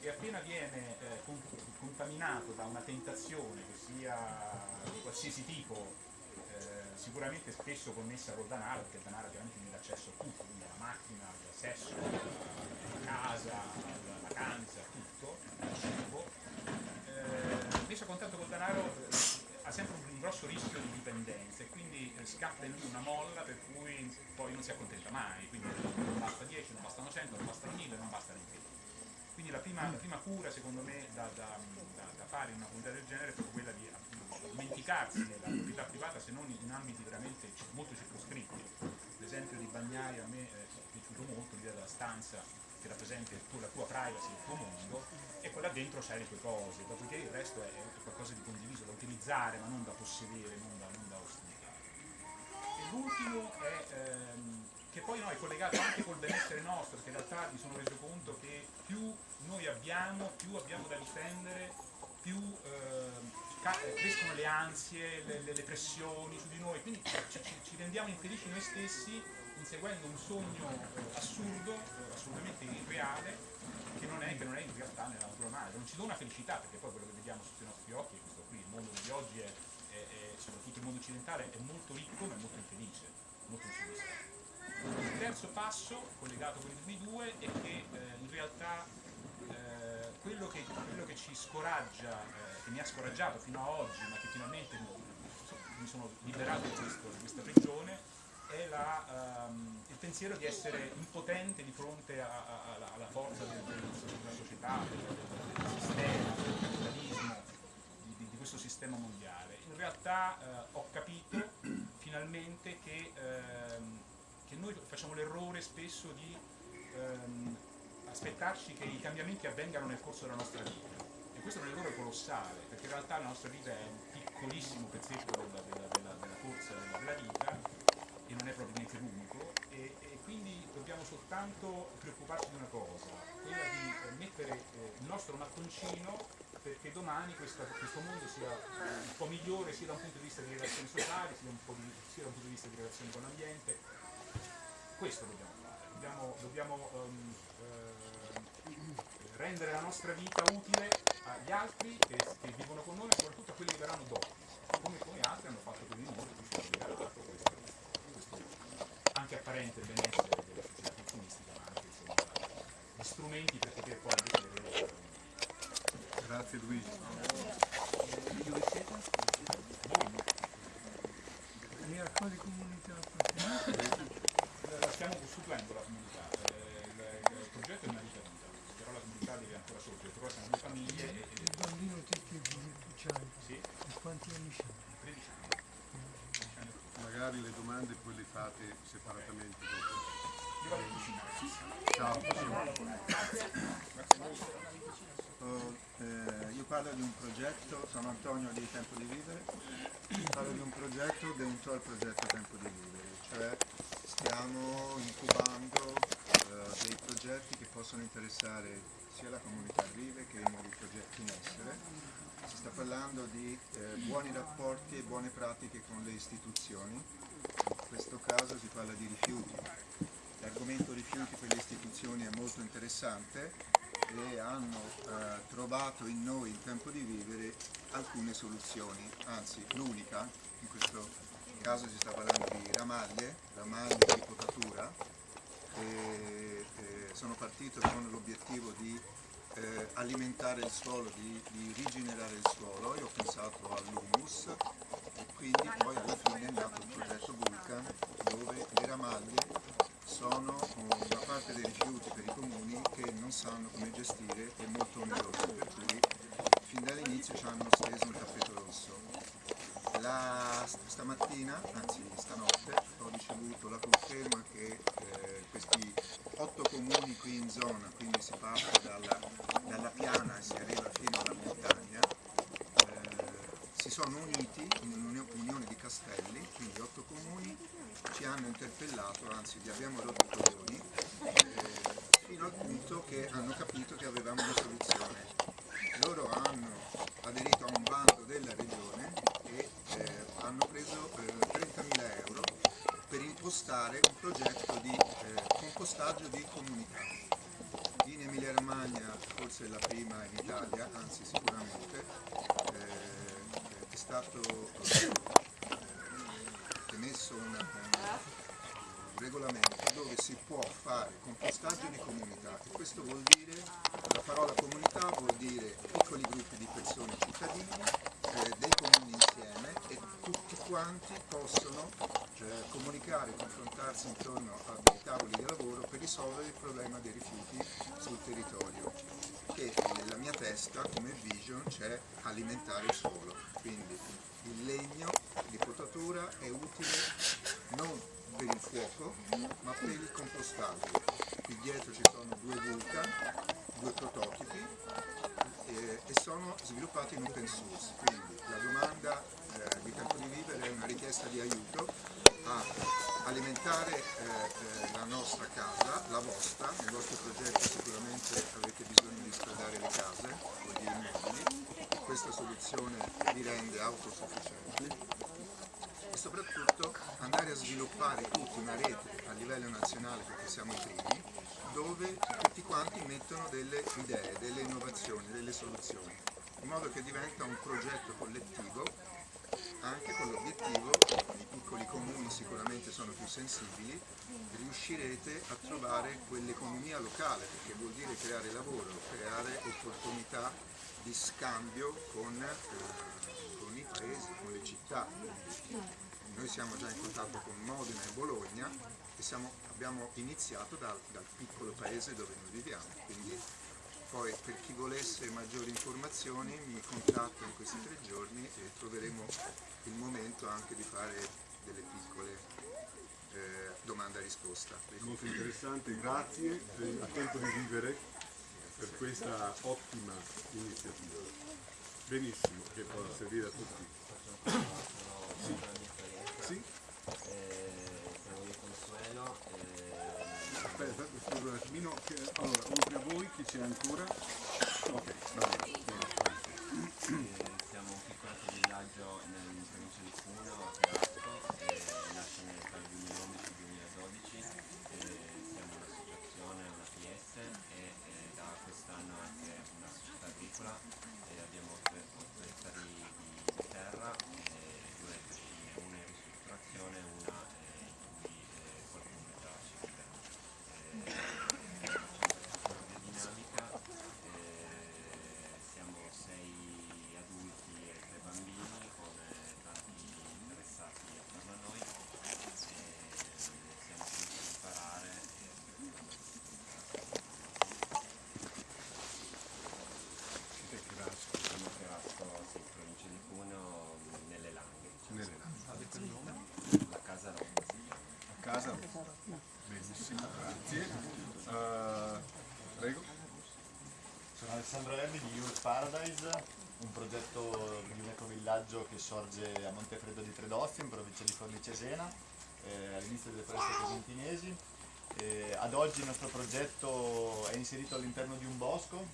e appena viene eh, con- contaminato da una tentazione che sia di qualsiasi tipo, eh, sicuramente spesso connessa col denaro, perché il denaro chiaramente mi dà accesso a tutto, quindi alla macchina, al sesso, alla casa, alla vacanza, tutto, al cibo, eh, messo a contatto col denaro eh, ha sempre un, grosso rischio di dipendenza e quindi eh, scatta in lui una molla per cui poi non si accontenta mai, quindi non basta 10, non bastano 100, non bastano 1000, non basta neanche quindi la prima, la prima cura secondo me da, da- da- da fare in una comunità del genere è proprio quella di dimenticarsi della proprietà privata se non in ambiti veramente molto circoscritti. L'esempio di Bagnai a me eh, è piaciuto molto, l'idea della stanza che rappresenta tuo- la tua privacy, il tuo mondo e poi là dentro c'hai le tue cose, dopodiché il resto è, qualcosa di condiviso, da utilizzare ma non da possedere, non da, non da ostentare. E l'ultimo è ehm, che poi no, è collegato anche col benessere nostro, perché in realtà mi sono reso conto che più noi abbiamo, più abbiamo da difendere, più ehm, eh, crescono le ansie, le, le- le pressioni su di noi, quindi ci, ci- rendiamo infelici noi stessi inseguendo un sogno eh, assurdo, eh, assolutamente irreale, che non, è, che non è in realtà nella natura umana, non ci dona felicità, perché poi quello che vediamo sotto i nostri occhi questo qui, il mondo di oggi è, è- è- soprattutto il mondo occidentale è molto ricco ma è molto infelice, molto insoddisfatto. Il terzo passo, collegato con i primi due, è che eh, in realtà eh, quello, che, quello che ci scoraggia, eh, che mi ha scoraggiato fino a oggi, ma che finalmente mi, mi sono liberato di, questo- di questa prigione, è la, ehm, il pensiero di essere impotente di fronte a- a- alla, alla forza del- del- della società, del, del- del sistema, del capitalismo, di, di- di questo sistema mondiale. In realtà eh, ho capito finalmente che, ehm, che noi facciamo l'errore spesso di ehm, aspettarci che i cambiamenti avvengano nel corso della nostra vita. E questo è un errore colossale, perché in realtà la nostra vita è un piccolissimo pezzetto della, della- della- della corsa della, vita e non è probabilmente l'unico e, e quindi dobbiamo soltanto preoccuparci di una cosa, quella di eh, mettere eh, il nostro mattoncino perché domani questa- questo mondo sia un po' migliore sia da un punto di vista di relazioni sociali, sia, sia da un punto di vista di relazioni con l'ambiente. Questo dobbiamo dobbiamo, dobbiamo, ehm, ehm, rendere la nostra vita utile agli altri che, che vivono con noi e soprattutto a quelli che verranno dopo, come, come altri hanno fatto per di noi, ci hanno regalato questo, questo anche apparente benessere della società consumistica, ma anche insomma, gli strumenti per poter poi invece Grazie Luigi. Dove siete? E a quale comunità? La stiamo costruendo la comunità, eh, il, il progetto è una vita vita, però la comunità deve ancora sorgere, però siamo due famiglie e, e Il bambino te che c'hai? Sì. E quanti anni c'hai? 13 anni. Magari le domande poi le fate separatamente. Io vado in cucina. Ciao. Oh, eh, io parlo di un progetto, sono Antonio di Tempo di Vivere, parlo di un progetto dentro al progetto Tempo di Vivere, cioè stiamo incubando eh, dei progetti che possono interessare sia la comunità vive che i nuovi progetti in essere. Si sta parlando di eh, buoni rapporti e buone pratiche con le istituzioni, in questo caso si parla di rifiuti. L'argomento rifiuti per le istituzioni è molto interessante e hanno eh, trovato in noi in tempo di vivere alcune soluzioni, anzi l'unica, in questo caso si sta parlando di ramaglie, ramaglie di potatura, e, eh, sono partito con l'obiettivo di eh, alimentare il suolo, di, di rigenerare il suolo e ho pensato all'humus e quindi poi alla fine è nato il progetto Vulcan dove le ramaglie sono una parte dei rifiuti per i comuni che non sanno come gestire è molto oneroso, per cui fin dall'inizio ci hanno steso un tappeto rosso. La, stamattina, anzi stanotte, ho ricevuto la conferma che eh, questi otto comuni qui in zona, quindi si parte dalla, dalla piana e si arriva fino alla montagna, eh, si sono uniti in un'unione di castelli, quindi otto comuni, ci hanno interpellato, anzi gli abbiamo rotto coglioni, eh, fino al punto che hanno capito che avevamo una soluzione. Loro hanno aderito a un bando della regione eh, hanno preso eh, 30.000 euro per impostare un progetto di eh, compostaggio di comunità. In Emilia Romagna forse la prima in Italia, anzi sicuramente, eh, è stato eh, emesso una, un regolamento dove si può fare compostaggio di comunità. E questo vuol dire, la parola comunità vuol dire piccoli gruppi di persone cittadini, eh, dei comuni insieme e tutti quanti possono eh, comunicare, confrontarsi intorno a dei tavoli di lavoro per risolvere il problema dei rifiuti sul territorio che nella mia testa come vision c'è alimentare il suolo, quindi il legno di potatura è utile non per il fuoco ma per il compostaggio. Qui dietro ci sono due vulcan, due prototipi eh, e sono sviluppati in open source, quindi la domanda eh, di Tempo di Vivere è una richiesta di aiuto a alimentare eh, eh, la nostra casa, la vostra, nel vostro progetto sicuramente avete bisogno di scaldare le case o di immobili questa soluzione vi rende autosufficienti e soprattutto andare a sviluppare tutti una rete a livello nazionale perché siamo i primi dove tutti quanti mettono delle idee, delle innovazioni, delle soluzioni in modo che diventa un progetto collettivo anche con l'obiettivo, i piccoli comuni sicuramente sono più sensibili, riuscirete a trovare quell'economia locale, perché vuol dire creare lavoro, creare opportunità di scambio con, eh, paesi, con le città. Noi siamo già in contatto con Modena e Bologna e siamo, abbiamo iniziato dal, dal piccolo paese dove noi viviamo, quindi poi per chi volesse maggiori informazioni mi contatta in questi tre giorni e troveremo il momento anche di fare delle piccole eh, domanda e risposta. Molto interessante, grazie a Tempo di Vivere per questa ottima iniziativa. Benissimo, che può servire a tutti. Sì. Sì? Consuelo. Aspetta, scusa un attimino. Allora, oltre a voi chi c'è ancora? Ok, va bene. Siamo un piccolo villaggio nel provincia di Cuneo, a e nasce tra il 2011 e il 2012. eh, siamo un'associazione, una PS e da quest'anno anche una società agricola. e abbiamo 8 ettari di terra, e due cascine, una in ristrutturazione e una eh, in cui eh, qualcuno è già ci vive. Eh, facciamo questa dinamica, eh, siamo sei adulti e tre bambini con eh, tanti interessati attorno a noi e siamo qui per imparare e Siete Cherasco. siamo a Terrazzo, sì, provincia di Cuneo, nelle Langhe. diciamo. Nelle Langhe. Avete il nome? La Casa Rotta si chiama. A casa? Grazie. Eh, prego. Sono Alessandro Erbi di Youth Paradise, un progetto di un ecovillaggio che sorge a Montefreddo di Tredozio in provincia di Forlì Cesena, eh, all'inizio delle foreste cosentinesi. Eh, ad oggi il nostro progetto è inserito all'interno di un bosco,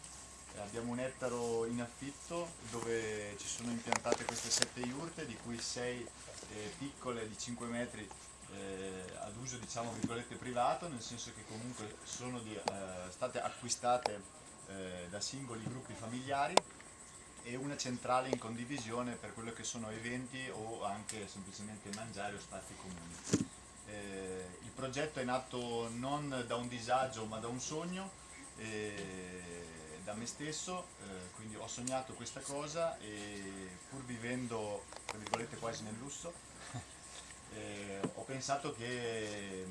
eh, abbiamo un ettaro in affitto dove ci sono impiantate queste sette iurte, di cui sei eh, piccole di 5 metri eh, ad uso diciamo virgolette privato, nel senso che comunque sono di- eh, state acquistate eh, da singoli gruppi familiari e una centrale in condivisione per quello che sono eventi o anche semplicemente mangiare o spazi comuni. Eh, il progetto è nato non da un disagio ma da un sogno, eh, da me stesso, eh, quindi ho sognato questa cosa e pur vivendo tra virgolette quasi nel lusso eh, ho pensato che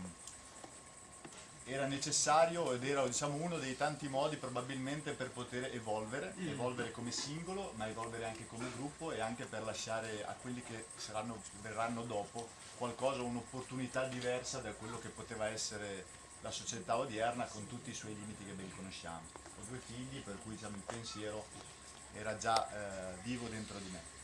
era necessario ed era diciamo, uno dei tanti modi probabilmente per poter evolvere, evolvere come singolo, ma evolvere anche come gruppo e anche per lasciare a quelli che saranno, verranno dopo qualcosa, un'opportunità diversa da quello che poteva essere la società odierna con tutti i suoi limiti che ben conosciamo. Ho due figli per cui diciamo, il pensiero era già eh, vivo dentro di me.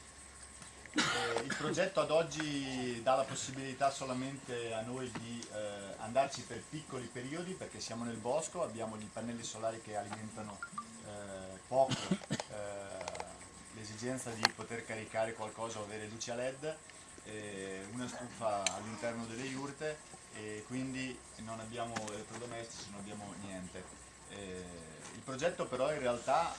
Eh, il progetto ad oggi dà la possibilità solamente a noi di eh, andarci per piccoli periodi perché siamo nel bosco, abbiamo gli pannelli solari che alimentano eh, poco eh, l'esigenza di poter caricare qualcosa o avere luci a led, eh, una stufa all'interno delle iurte e quindi non abbiamo elettrodomestici, non abbiamo niente. Eh, il progetto però in realtà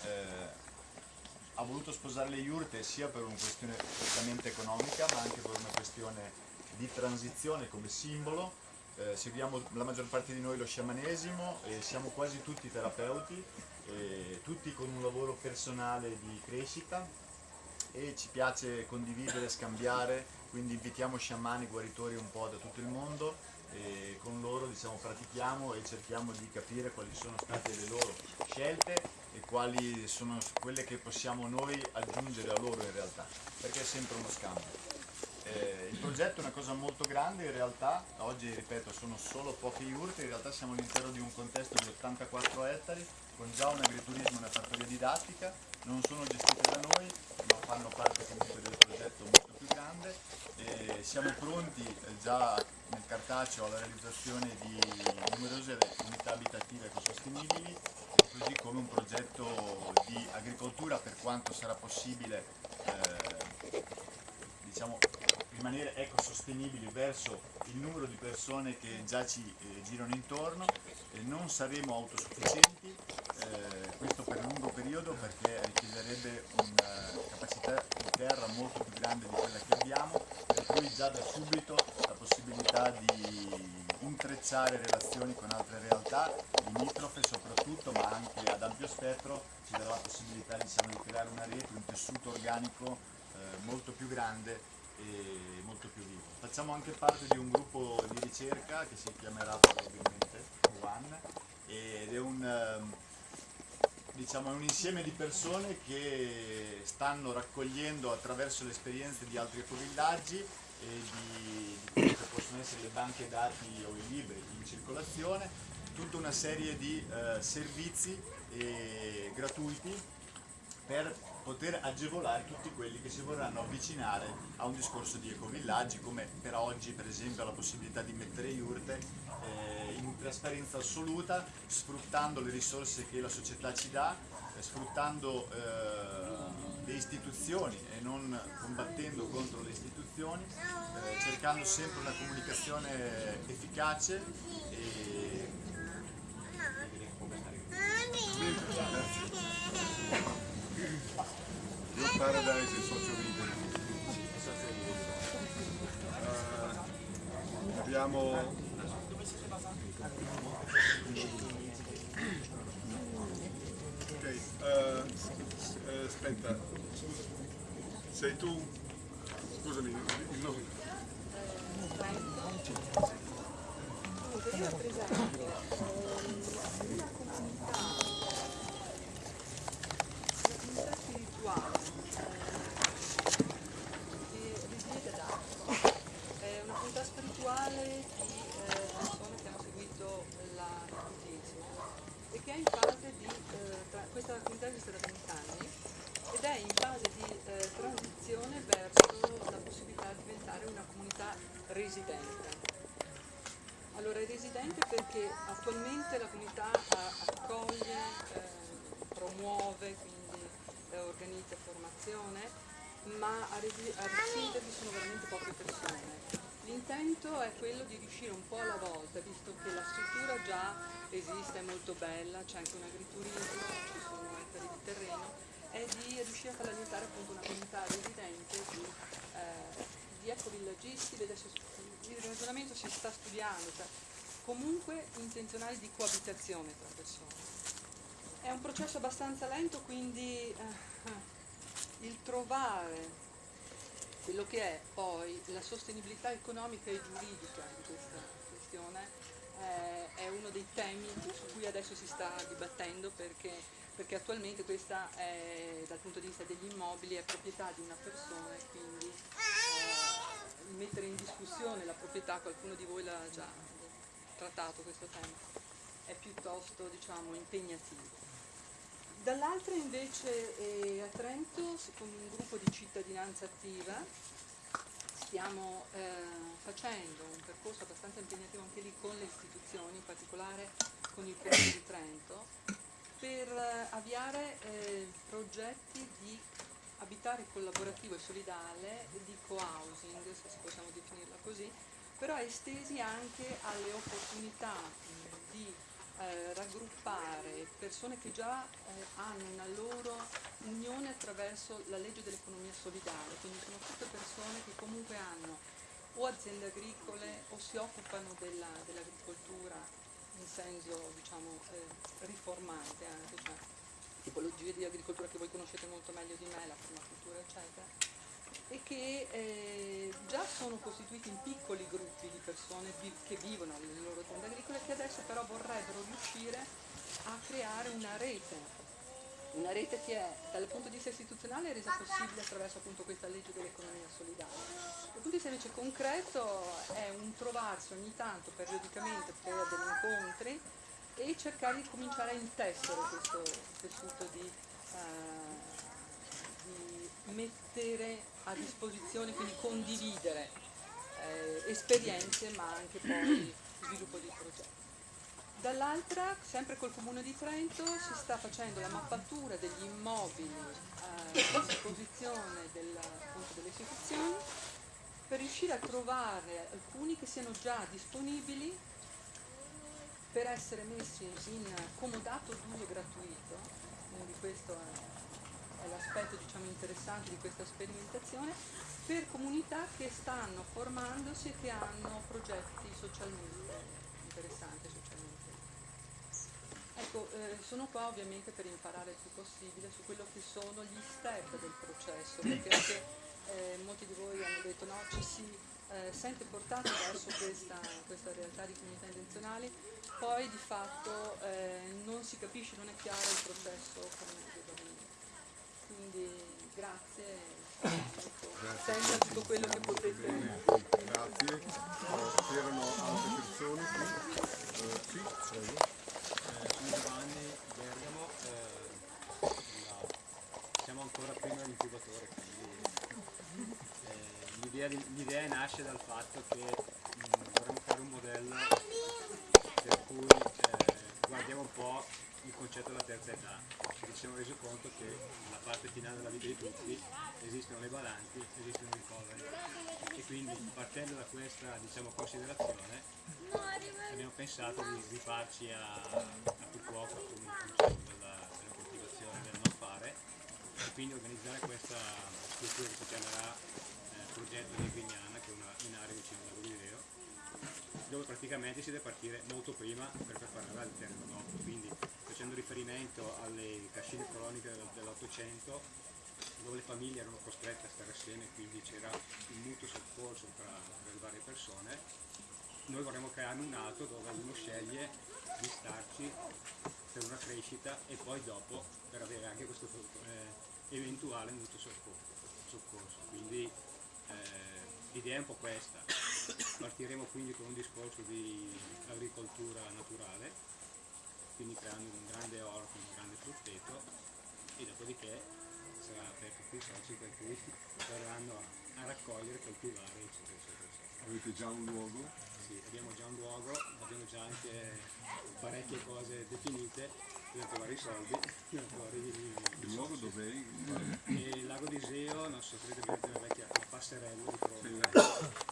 ha voluto sposare le iurte sia per una questione prettamente economica ma anche per una questione di transizione come simbolo. Eh, seguiamo la maggior parte di noi lo sciamanesimo e siamo quasi tutti terapeuti, tutti con un lavoro personale di crescita e ci piace condividere, scambiare, quindi invitiamo sciamani guaritori un po' da tutto il mondo e con loro diciamo, pratichiamo e cerchiamo di capire quali sono state le loro scelte e quali sono quelle che possiamo noi aggiungere a loro in realtà, perché è sempre uno scambio. Eh, il progetto è una cosa molto grande, in realtà oggi ripeto sono solo poche iurte, in realtà siamo all'interno di un contesto di 84 ettari con già un agriturismo e una fattoria didattica, non sono gestite da noi ma fanno parte comunque del progetto molto più grande e siamo pronti eh, già nel cartaceo alla realizzazione di numerose unità abitative ecosostenibili così come un progetto di agricoltura per quanto sarà possibile eh, diciamo, rimanere ecosostenibili verso il numero di persone che già ci eh, girano intorno, eh, non saremo autosufficienti, eh, questo per un lungo periodo perché richiederebbe una capacità di terra molto più grande di quella che abbiamo, per cui già da subito la possibilità di intrecciare relazioni con altre realtà, limitrofe soprattutto, ma anche ad ampio spettro, ci darà la possibilità diciamo, di creare una rete, un tessuto organico eh, molto più grande e molto più vivo. Facciamo anche parte di un gruppo di ricerca che si chiamerà probabilmente One ed è un, ehm, diciamo, un insieme di persone che stanno raccogliendo attraverso le esperienze di altri ecovillaggi e di, quelli che possono essere le banche dati o i libri in circolazione, tutta una serie di eh, servizi eh, gratuiti per poter agevolare tutti quelli che si vorranno avvicinare a un discorso di ecovillaggi come per oggi per esempio la possibilità di mettere iurte eh, in trasparenza assoluta sfruttando le risorse che la società ci dà, eh, sfruttando eh, le istituzioni e non combattendo contro le istituzioni, eh, cercando sempre una comunicazione efficace e Io Paradise socio libero. Uh, abbiamo Ok, uh, aspetta, sei tu? Scusami, il nome. Comunque io rappresento eh, una comunità, una comunità spirituale eh, che risiede ad Arco. È una comunità spirituale di eh, persone che hanno seguito la catechesi e che è in fase di, eh, tra- questa comunità esiste da 20 anni ed è in fase di eh, transizione verso la possibilità di diventare una comunità residente. Allora è residente perché attualmente la comunità a- accoglie, eh, promuove, quindi eh, organizza formazione, ma a, resi- a risiedervi sono veramente poche persone. L'intento è quello di riuscire un po' alla volta, visto che la struttura già esiste, è molto bella, c'è anche un agriturismo, ci sono ettari di terreno, è di riuscire a farla diventare appunto una comunità residente di, eh, di ecovillaggisti, ed adesso il ragionamento si sta studiando, cioè comunque intenzionale di coabitazione tra persone. È un processo abbastanza lento, quindi eh, il trovare quello che è poi la sostenibilità economica e giuridica di questa questione eh, è uno dei temi su cui adesso si sta dibattendo perché, perché attualmente questa è, dal punto di vista degli immobili è proprietà di una persona e quindi eh, mettere in discussione la proprietà, qualcuno di voi l'ha già trattato questo tema, è piuttosto diciamo, impegnativo. Dall'altra invece eh, a Trento, con un gruppo di cittadinanza attiva, stiamo eh, facendo un percorso abbastanza impegnativo anche lì con le istituzioni, in particolare con il Comune di Trento, per eh, avviare eh, progetti di abitare collaborativo e solidale, di co-housing, se possiamo definirla così, però estesi anche alle opportunità mh, di eh, raggruppare persone che già eh, hanno una loro unione attraverso la legge dell'economia solidale, quindi sono tutte persone che comunque hanno o aziende agricole o si occupano della, dell'agricoltura in senso diciamo, eh, riformante anche, cioè tipologie di agricoltura che voi conoscete molto meglio di me, la permacultura eccetera e che eh, già sono costituiti in piccoli gruppi di persone che vivono nelle loro aziende agricole che adesso però vorrebbero riuscire a creare una rete, una rete che è dal punto di vista istituzionale resa possibile attraverso appunto questa legge dell'economia solidale. Dal punto di vista invece concreto è un trovarsi ogni tanto periodicamente per degli incontri e cercare di cominciare a intessere questo tessuto di, eh, di mettere a disposizione, quindi condividere eh, esperienze ma anche poi sviluppo di progetti. Dall'altra, sempre col Comune di Trento, si sta facendo la mappatura degli immobili eh, a disposizione del, appunto, delle istituzioni per riuscire a trovare alcuni che siano già disponibili per essere messi in comodato d'uso gratuito, quindi questo è, l'aspetto diciamo, interessante di questa sperimentazione, per comunità che stanno formandosi e che hanno progetti socialmente interessanti socialmente. Ecco, eh, sono qua ovviamente per imparare il più possibile su quello che sono gli step del processo, perché anche eh, molti di voi hanno detto no, ci si eh, sente portati verso questa, questa, realtà di comunità intenzionali, poi di fatto eh, non si capisce, non è chiaro il processo come deve avvenire. Quindi grazie. Sembra tutto quello che potete. Grazie. Eh, c'erano altre persone qui? Eh, sì, prego. sono Giovanni Bergamo, eh, la- siamo ancora prima dell'incubatore, quindi eh, l'idea, nasce dal fatto che mh, vorremmo fare un modello per cui eh, guardiamo un po' il concetto della terza età. Ci siamo resi conto che nella parte finale della vita di tutti esistono le badanti, esistono i ricoveri e quindi partendo da questa diciamo, considerazione abbiamo pensato di rifarci a, a Fukuoka con il concetto della, della coltivazione del non fare e quindi organizzare questa struttura che si chiamerà eh, progetto di Grignana che è una, vicino al lago dove praticamente si deve partire molto prima per preparare terreno dopo, quindi facendo riferimento alle cascine coloniche del- dell'Ottocento dove le famiglie erano costrette a stare assieme, quindi c'era un mutuo soccorso tra, tra le varie persone, noi vorremmo creare un altro dove uno sceglie di starci per una crescita e poi dopo per avere anche questo eh, eventuale mutuo soccorso. soccorso. Quindi eh, l'idea è un po' questa. Partiremo quindi con un discorso di agricoltura naturale, quindi creando un grande orto, un grande frutteto e dopodiché sarà aperto qui i soci per cui verranno a, raccogliere, coltivare eccetera eccetera. eccetera. Avete già un luogo? Sì, abbiamo già un luogo, abbiamo già anche parecchie cose definite, bisogna trovare i soldi, bisogna trovare i, i Il luogo soci. dov'è? E il lago di Iseo, non so, credo che la vecchia la passerella di Crotone,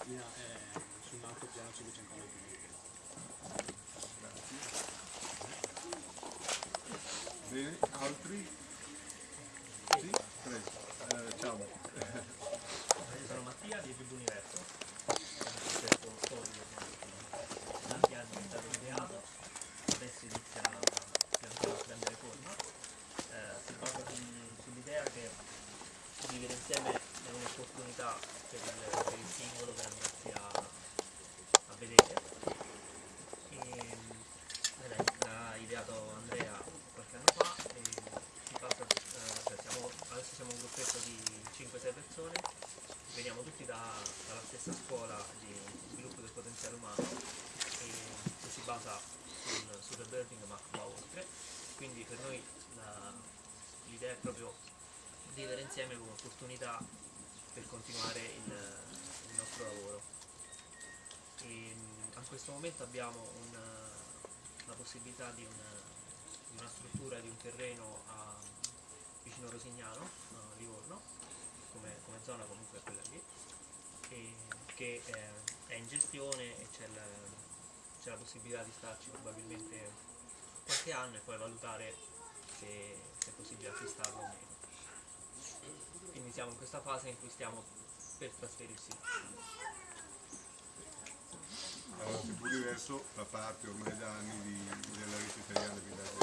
in- eh, su un alto piano 500 metri Bene, altri? Sì, prego. Eh, ciao. Io sono Mattia di Gibu Universo, proprio sull'idea che vivere insieme è un'opportunità per, per, il singolo per andarsi a, a vedere. E, eh, l'ha ideato Andrea qualche anno fa e si passa, eh, cioè siamo, adesso siamo un gruppetto di 5-6 persone, veniamo tutti da, dalla stessa scuola di sviluppo del potenziale umano che si basa sul, sul rebuilding ma va oltre, quindi per noi la, l'idea è proprio vivere insieme come opportunità per continuare il, il nostro lavoro. E, mh, a questo momento abbiamo un- la possibilità di, un- di una struttura di un terreno a, vicino Rosignano, a Livorno, come, come zona comunque quella lì, e che è, è in gestione e c'è, c'è la possibilità di starci probabilmente qualche anno e poi valutare se, se è possibile acquistarlo o meno. Quindi siamo in questa fase in cui stiamo per trasferirsi. Allora, se pur diverso fa parte ormai da anni di- della rete italiana di Villaggi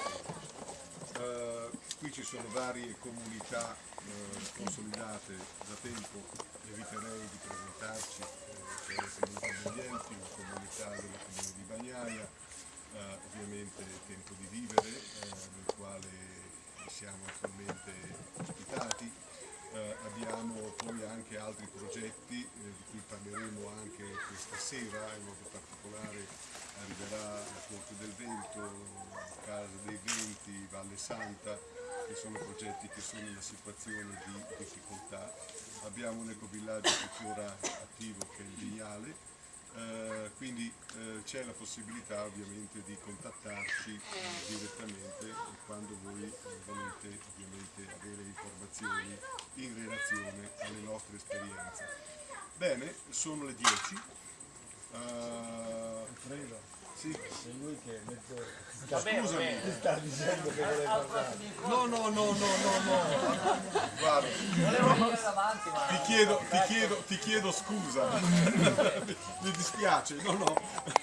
uh, Qui ci sono varie comunità eh, consolidate da tempo, eviterei di presentarci, eh, c'è la comunità degli enti, la comunità del comune di Bagnaia, eh, ovviamente Tempo di Vivere, eh, nel quale siamo attualmente ospitati, eh, abbiamo poi anche altri progetti eh, di cui parleremo anche questa sera, in modo particolare arriverà la Corte del Vento, Casa dei Venti, Valle Santa, che sono progetti che sono in una situazione di difficoltà. Abbiamo un ecovillaggio tuttora attivo che è il Vignale, eh, quindi eh, c'è la possibilità ovviamente di contattarci direttamente quando voi eh, volete ovviamente avere informazioni in relazione alle nostre esperienze. Bene, sono le 10. Sì. sei lui che mezzo... Va bene, va Scusami, bene. ti sta dicendo che vuole parlare. No, no, no, no, no, no. Guarda, ti chiedo, ti chiedo, ti chiedo scusa. (laughs) Mi dispiace, no, no.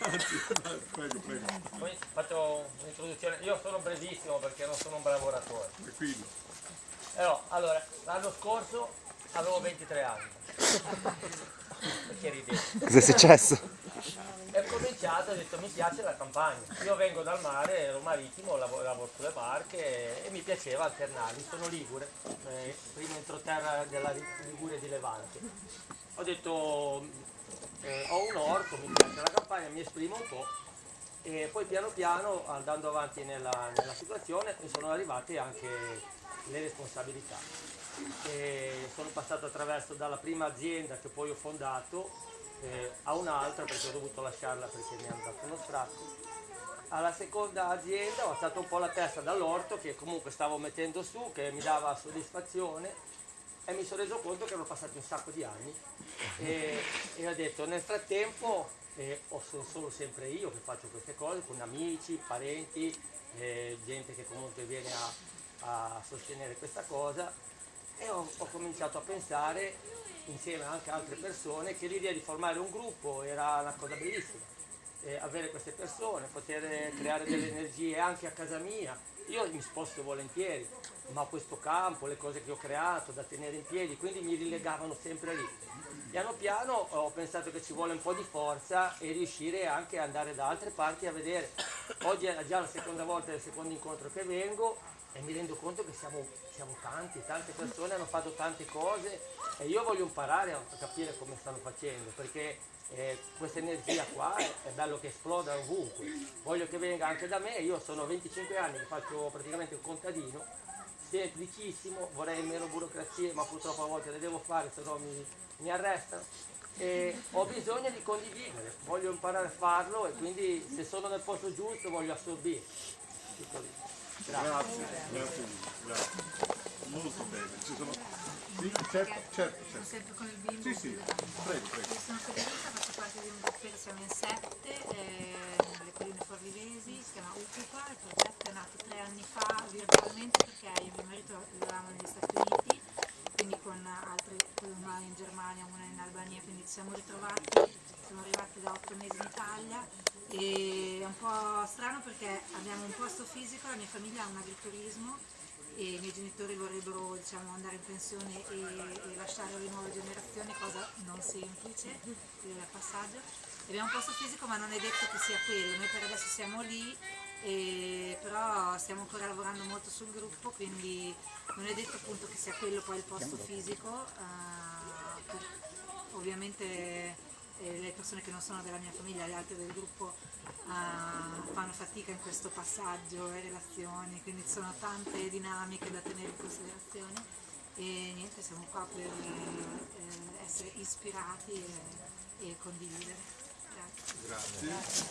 Anzi, prego, prego. Poi faccio un'introduzione, io sono brevissimo perché non sono un bravo oratore. Tranquillo. Però, allora, l'anno scorso avevo 23 anni. Perché ridete? Cos'è successo? E ho cominciato, ho detto mi piace la campagna. Io vengo dal mare, ero marittimo, lavoro, sulle barche e, mi piaceva alternarmi. Sono ligure, eh, primo entroterra della Liguria di Levante. Ho detto eh, ho un orto, mi piace la campagna, mi esprimo un po'. E poi piano piano, andando avanti nella, nella situazione, mi sono arrivate anche le responsabilità. E sono passato attraverso dalla prima azienda che poi ho fondato eh, a un'altra perché ho dovuto lasciarla perché mi hanno dato uno stracco. Alla seconda azienda ho alzato un po' la testa dall'orto che comunque stavo mettendo su, che mi dava soddisfazione e mi sono reso conto che erano passati un sacco di anni e, e ho detto nel frattempo eh, sono solo sempre io che faccio queste cose con amici, parenti, eh, gente che comunque viene a, a sostenere questa cosa e ho, ho cominciato a pensare insieme anche a altre persone che l'idea di formare un gruppo era una cosa bellissima eh, avere queste persone, poter creare delle energie anche a casa mia. Io mi sposto volentieri, ma questo campo, le cose che ho creato da tenere in piedi, quindi mi rilegavano sempre lì. Piano piano ho pensato che ci vuole un po' di forza e riuscire anche ad andare da altre parti a vedere. Oggi è già la seconda volta, il secondo incontro che vengo e mi rendo conto che siamo, siamo tanti, tante persone hanno fatto tante cose e io voglio imparare a capire come stanno facendo perché eh, questa energia qua è, è bello che esploda ovunque. Voglio che venga anche da me, io sono 25 anni che faccio praticamente un contadino, semplicissimo, vorrei meno burocrazie ma purtroppo a volte le devo fare se no mi, mi arrestano. E ho bisogno di condividere, voglio imparare a farlo e quindi se sono nel posto giusto voglio assorbire. Tutto lì. Grazie, grazie, grazie. Molto bene. Ci sono... Sì, certo, certo, certo. Sempre con il bimbo. Sì, sì, prego, prego. Io sono Federica, faccio parte di un gruppetto, siamo in sette, eh, nelle colline forlivesi, si chiama Ucupa, il progetto è nato tre anni fa virtualmente perché io e mio marito vivevamo negli Stati Uniti, quindi con altri, poi una in Germania, una in Albania, quindi ci siamo ritrovati, siamo arrivati da otto mesi in Italia e è un po' strano perché abbiamo un posto fisico, la mia famiglia ha un agriturismo e i miei genitori vorrebbero diciamo, andare in pensione e, e lasciare alle nuove generazioni, cosa non semplice, il passaggio. Abbiamo un posto fisico ma non è detto che sia quello, noi per adesso siamo lì, e- però stiamo ancora lavorando molto sul gruppo, quindi non è detto appunto che sia quello poi il posto fisico. eh, per- ovviamente eh, le persone che non sono della mia famiglia, le altre del gruppo eh, fanno fatica in questo passaggio e relazioni, quindi ci sono tante dinamiche da tenere in considerazione e niente, siamo qua per eh, essere ispirati e, e condividere. Grazie. Grazie.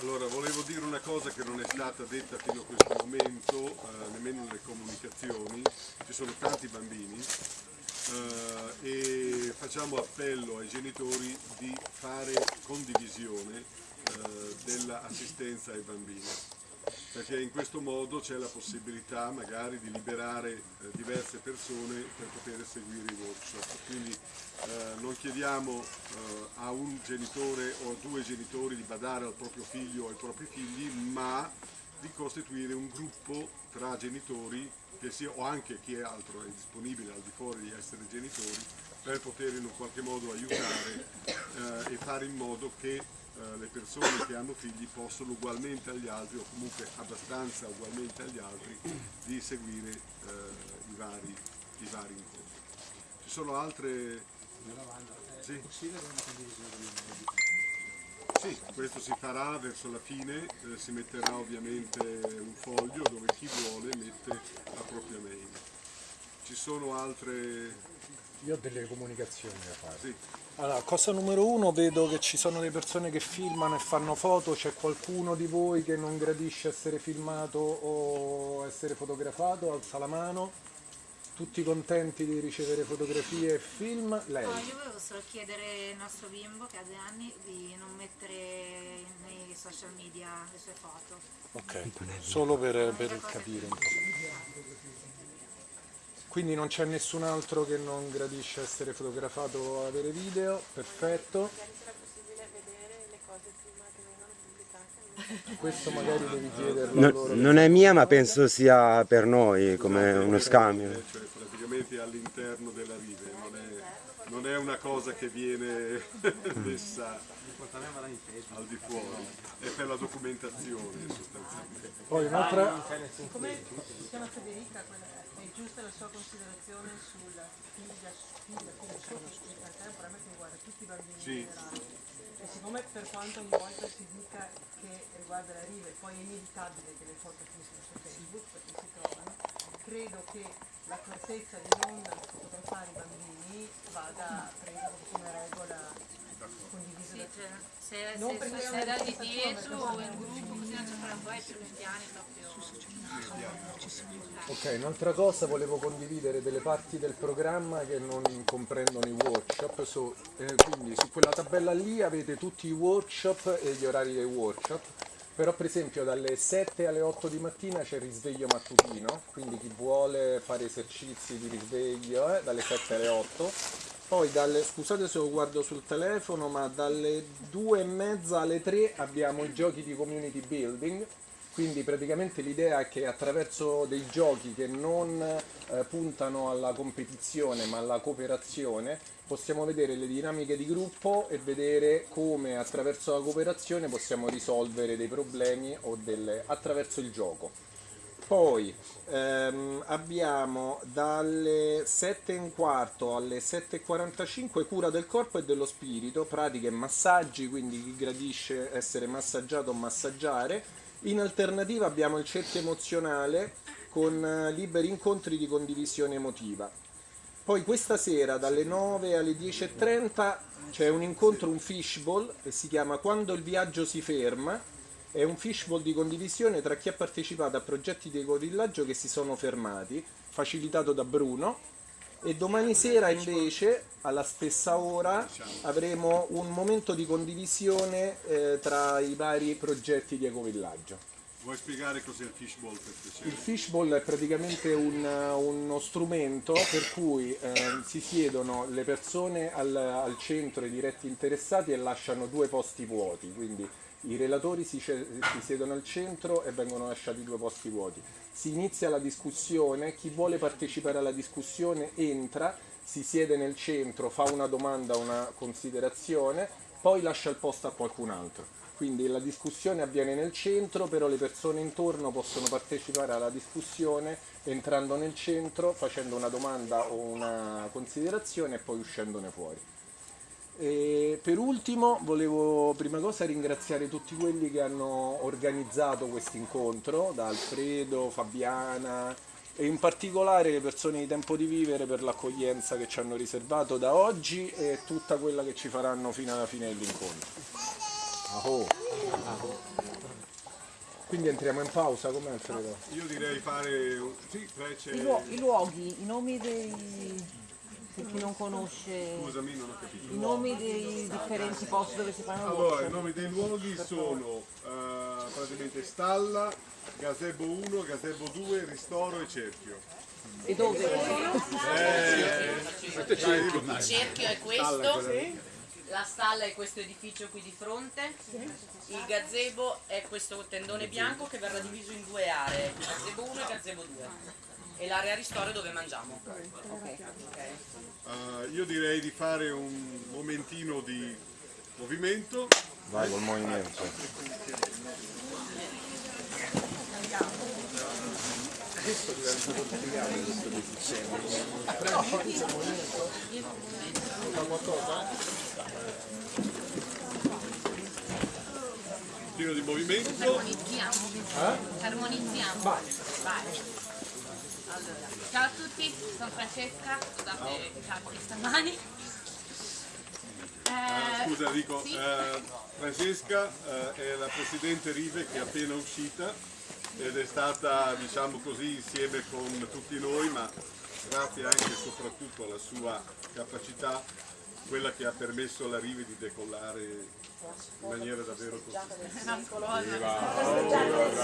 Allora, volevo dire una cosa che non è stata detta fino a questo momento, eh, nemmeno nelle comunicazioni. Ci sono tanti bambini eh, e facciamo appello ai genitori di fare condivisione eh, dell'assistenza ai bambini perché in questo modo c'è la possibilità magari di liberare eh, diverse persone per poter seguire i workshop. Quindi eh, non chiediamo eh, a un genitore o a due genitori di badare al proprio figlio o ai propri figli, ma di costituire un gruppo tra genitori che sia, o anche chi è altro è disponibile al di fuori di essere genitori per poter in un qualche modo aiutare eh, e fare in modo che eh, le persone che hanno figli possono ugualmente agli altri o comunque abbastanza ugualmente agli altri di seguire eh, i, vari, i vari incontri. Ci sono altre... Sì. Sì, questo si farà verso la fine, eh, si metterà ovviamente un foglio dove chi vuole mette la propria mail. Ci sono altre... Io ho delle comunicazioni da fare. Sì. Allora, cosa numero uno, vedo che ci sono delle persone che filmano e fanno foto, c'è qualcuno di voi che non gradisce essere filmato o essere fotografato, alza la mano. Tutti contenti di ricevere fotografie e film? Lei. No, io volevo solo chiedere al nostro bimbo che ha due anni di non mettere nei social media le sue foto. Ok, solo per, per capire un po'. Quindi non c'è nessun altro che non gradisce essere fotografato o avere video, perfetto. Questo magari devi chiederlo a No- loro. non è mia, ma penso sia per noi come uno scambio. Cioè praticamente all'interno della rive, non è, non è una cosa che viene messa al di fuori, è per la documentazione sostanzialmente. Poi un'altra... Come si chiama Federica, è giusta la sua considerazione sulla figlia, figlia, figlia sua, che in realtà probabilmente riguarda tutti i bambini Sì. in generale. E siccome per quanto ogni volta si dica che riguarda la riva e poi è inevitabile che le foto finiscano su Facebook perché si trovano, credo che l'accortezza di non fotografare i bambini vada presa come regola condivisa Sì, da cioè, se, Non se, se una da di dietro in gruppo, così non c'è poi più piani proprio. Ok, un'altra cosa, volevo condividere delle parti del programma che non comprendono i workshop, so- eh, quindi su quella tabella lì avete tutti i workshop e gli orari dei workshop, però per esempio dalle 7 alle 8 di mattina c'è il risveglio mattutino, quindi chi vuole fare esercizi di risveglio eh, dalle 7 alle 8, poi dalle, scusate se lo guardo sul telefono, ma dalle 2 e mezza alle 3 abbiamo i giochi di community building, quindi praticamente l'idea è che attraverso dei giochi che non eh, puntano alla competizione ma alla cooperazione possiamo vedere le dinamiche di gruppo e vedere come attraverso la cooperazione possiamo risolvere dei problemi delle, attraverso il gioco. Poi ehm, abbiamo dalle 7 e un quarto alle 7.45 cura del corpo e dello spirito, pratiche e massaggi, quindi chi gradisce essere massaggiato o massaggiare. In alternativa abbiamo il cerchio emozionale con eh, liberi incontri di condivisione emotiva. Poi questa sera dalle 9 alle 10.30 c'è un incontro, un fishball, che si chiama Quando il viaggio si ferma. È un fishball di condivisione tra chi ha partecipato a progetti di ecovillaggio che si sono fermati, facilitato da Bruno. E domani sera invece, alla stessa ora, avremo un momento di condivisione eh, tra i vari progetti di ecovillaggio. Vuoi spiegare cos'è il fishball per piacere? Il fishball è praticamente un- uno strumento per cui eh, si siedono le persone al, al centro, i diretti interessati e lasciano due posti vuoti, quindi i relatori si, si siedono al centro e vengono lasciati due posti vuoti. Si inizia la discussione, chi vuole partecipare alla discussione entra, si siede nel centro, fa una domanda, una considerazione poi lascia il posto a qualcun altro. Quindi la discussione avviene nel centro, però le persone intorno possono partecipare alla discussione entrando nel centro, facendo una domanda o una considerazione e poi uscendone fuori. E per ultimo volevo prima cosa ringraziare tutti quelli che hanno organizzato questo incontro, da Alfredo, Fabiana e in particolare le persone di Tempo di Vivere per l'accoglienza che ci hanno riservato da oggi e tutta quella che ci faranno fino alla fine dell'incontro. Aho. Quindi entriamo in pausa, com'è Alfredo? Io direi fare un... Sì, i luoghi, i nomi dei... per chi non conosce... Scusami, non ho capito. I nomi dei differenti posti dove si fanno Allora, workshop. i nomi dei luoghi sono eh, praticamente Stalla, Gazebo 1, Gazebo 2, Ristoro e Cerchio. E dove? Eh, Il cerchio è questo, la stalla è questo edificio qui di fronte, il gazebo è questo tendone bianco che verrà diviso in due aree, gazebo 1 e gazebo 2. E l'area ristoro dove mangiamo. Ok. Eh, io direi di fare un momentino di movimento. Vai col movimento. Questo diventa complicato questo succede. Fa qualcosa? Un tiro di movimento. Armonizziamo. Eh? Armonizziamo. Vai. Vai. Allora, ciao a tutti, sono Francesca, scusate i stamani. Ah, Eh, scusa dico, sì. eh, Francesca eh, è la presidente Rive che è appena uscita ed è stata diciamo così insieme con tutti noi ma grazie anche e soprattutto alla sua capacità quella che ha permesso alla Rive di decollare in maniera davvero!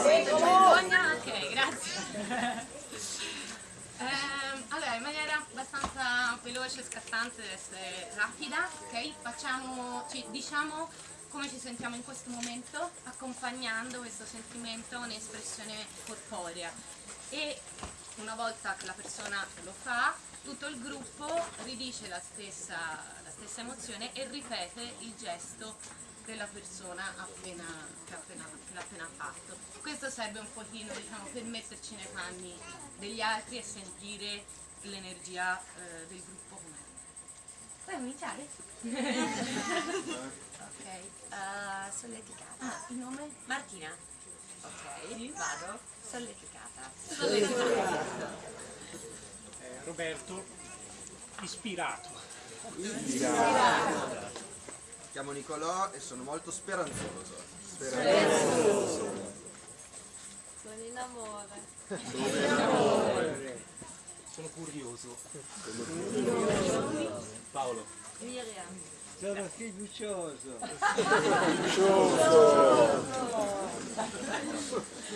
Vergogna? Ok, grazie. Allora, in maniera abbastanza veloce e scattante deve essere rapida, ok? Facciamo, ci- diciamo come ci sentiamo in questo momento, accompagnando questo sentimento a un'espressione corporea. E una volta che la persona lo fa, tutto il gruppo ridice la stessa, la stessa emozione e ripete il gesto della persona appena, che, ha appena, che l'ha appena fatto. Questo serve un pochino diciamo, per metterci nei panni degli altri e sentire l'energia eh, del gruppo com'è. Puoi cominciare? (laughs) ok, eh, solleticata. Ah, il nome? Martina. Ok, vado. Solleticata. Solleticata. Eh, Roberto, ispirato. Mi chiamo Nicolò e sono molto speranzoso. Speranzoso. Sono in amore. Sono curioso. Paolo. Miriam. Sono fiducioso.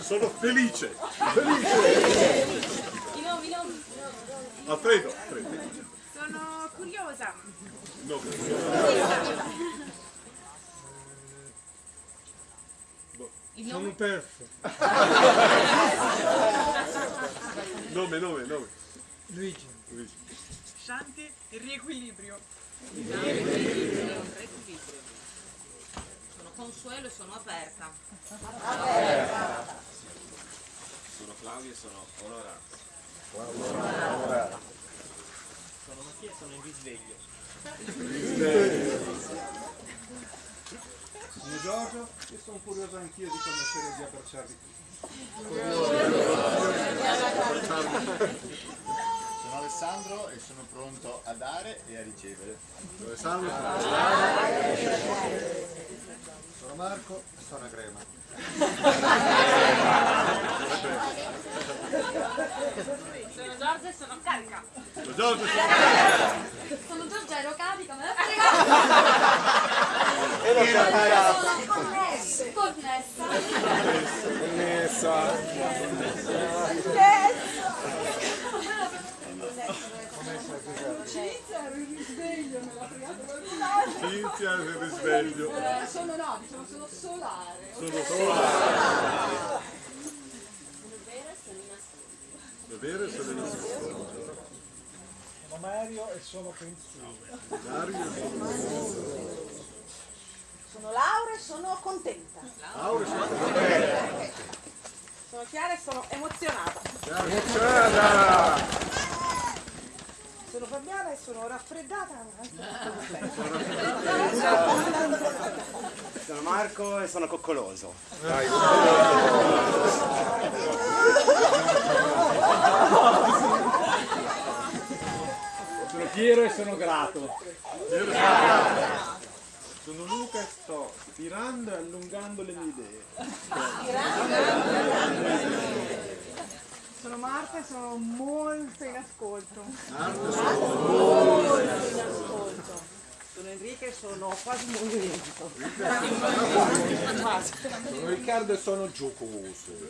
Sono felice. I nomi, i nomi. Alfredo, Alfredo. Sono curiosa. No. Il Sono perso. Nome, nome, nome. Luigi. Luigi. Shanti e riequilibrio. Sono consuelo e sono aperta. Sono Claudio e sono onorato. Sono Mattia e sono in risveglio. Sono Giorgio e sono curioso anch'io di conoscere Via Bracciardi Sono Alessandro e sono pronto a dare e a ricevere. Alessandro? Sono Marco e sono a Grema. (laughs) (laughs) Sono Giorgia e sono carica. Sono Giorgio. Sono Giorgia, ero carica, me la (laughs) E l'ho frega. carica. Sono connessa. Connessa. Connessa. Cinzia ero in risveglio, l'ha fregato qualcun Cinzia è il risveglio. Eh, sono no, diciamo sono solare. Sono solare. Sono vera e sono in È vero, sono in ascolto. Sono Mario e sono pensiero. Mario e sono Sono Laura e sono contenta. Laura e sono contenta. Sono Chiara e sono emozionata. Emozionata! Sono Fabiana e sono raffreddata. Sono Marco e sono coccoloso. Sono Piero e sono grato. Sono Luca e sto stirando e allungando le mie idee. Sono Marta e sono molto in ascolto. Molto in ascolto. Sono Enrica e sono quasi movimento. Sono Riccardo e sono giocoso.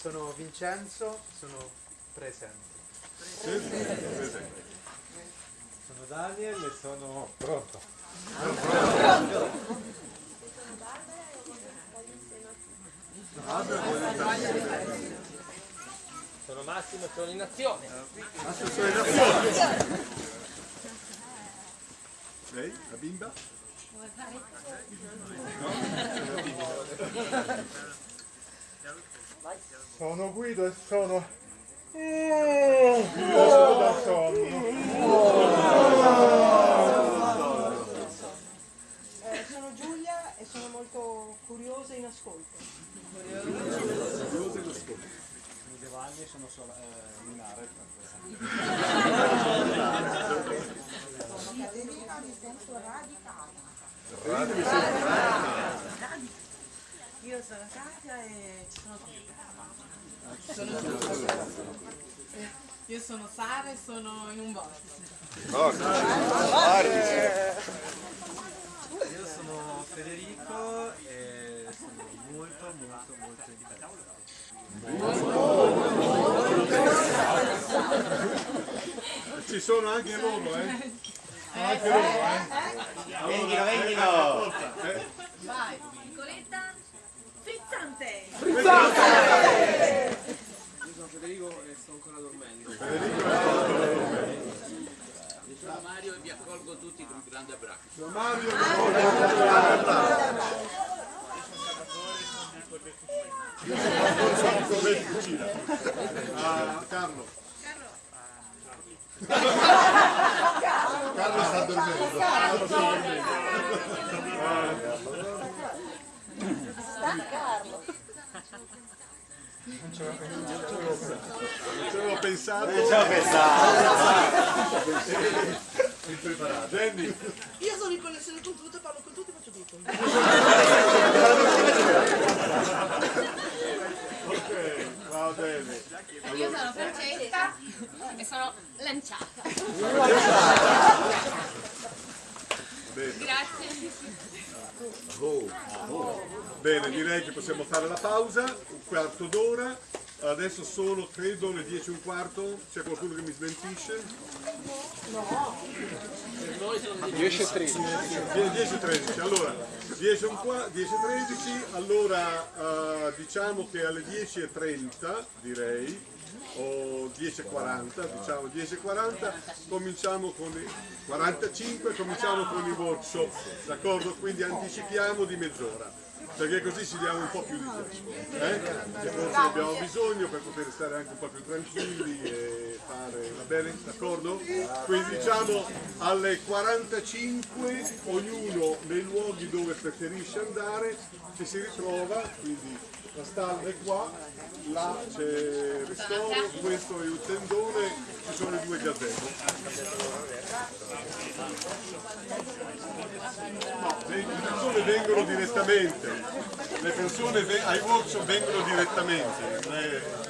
Sono Vincenzo, sono presente. Sono Daniel e sono pronto. Sono Massimo e sono in azione. Massimo sono in azione. Lei, la bimba? Sono Guido e sono... Oh, sono da sonno. Eh, sono Giulia e sono molto curiosa in ascolto. Curioso e in ascolto. Sono Giovanni e sono sola, eh, Minare. Sono Caterina di senso radicale. Io sono Katia e ci sono qui. Io sono Sara e sono in un vortice. Io sono Federico e sono molto molto molto Ci sono anche loro, eh? Anche loro, eh? Vendilo, vendilo! Eh? Vai. Frizzante! Io sono Federico e sto ancora dormendo. Io sono Mario e vi accolgo tutti con un grande abbraccio. Sono Mario Io sono con me cucina. Ah, Carlo. Carlo sta dormendo. Carlo sta dormendo. Sta Carlo. Non ci avevo pensato. Non ci avevo pensato. Impreparato. Jenny. Io sono in connessione con tutti, parlo con tutti, faccio tutto. Ok, va bene. Io sono Francesca e sono lanciata. Bene. Direi che possiamo fare la pausa, un quarto d'ora. Adesso sono, credo, le 10 e un quarto. C'è qualcuno che mi smentisce? No. 10 e 13. 10 e 13. Allora, 10 e, un qua- 10 e 13. Allora, eh, diciamo che alle 10 e 30, direi, o 10 e 40, diciamo 10 e 40, cominciamo con i 45, cominciamo con i workshop, d'accordo? Quindi anticipiamo di mezz'ora. Perché così ci diamo un po' più di tempo, eh? Che forse abbiamo bisogno per poter stare anche un po' più tranquilli e fare, va bene? D'accordo? Quindi diciamo alle 45 ognuno nei luoghi dove preferisce andare ci si ritrova, quindi la stalla è qua, là c'è il ristoro, questo è il tendone, ci sono i due gazebo. No, le persone vengono direttamente, le persone ai workshop vengono direttamente.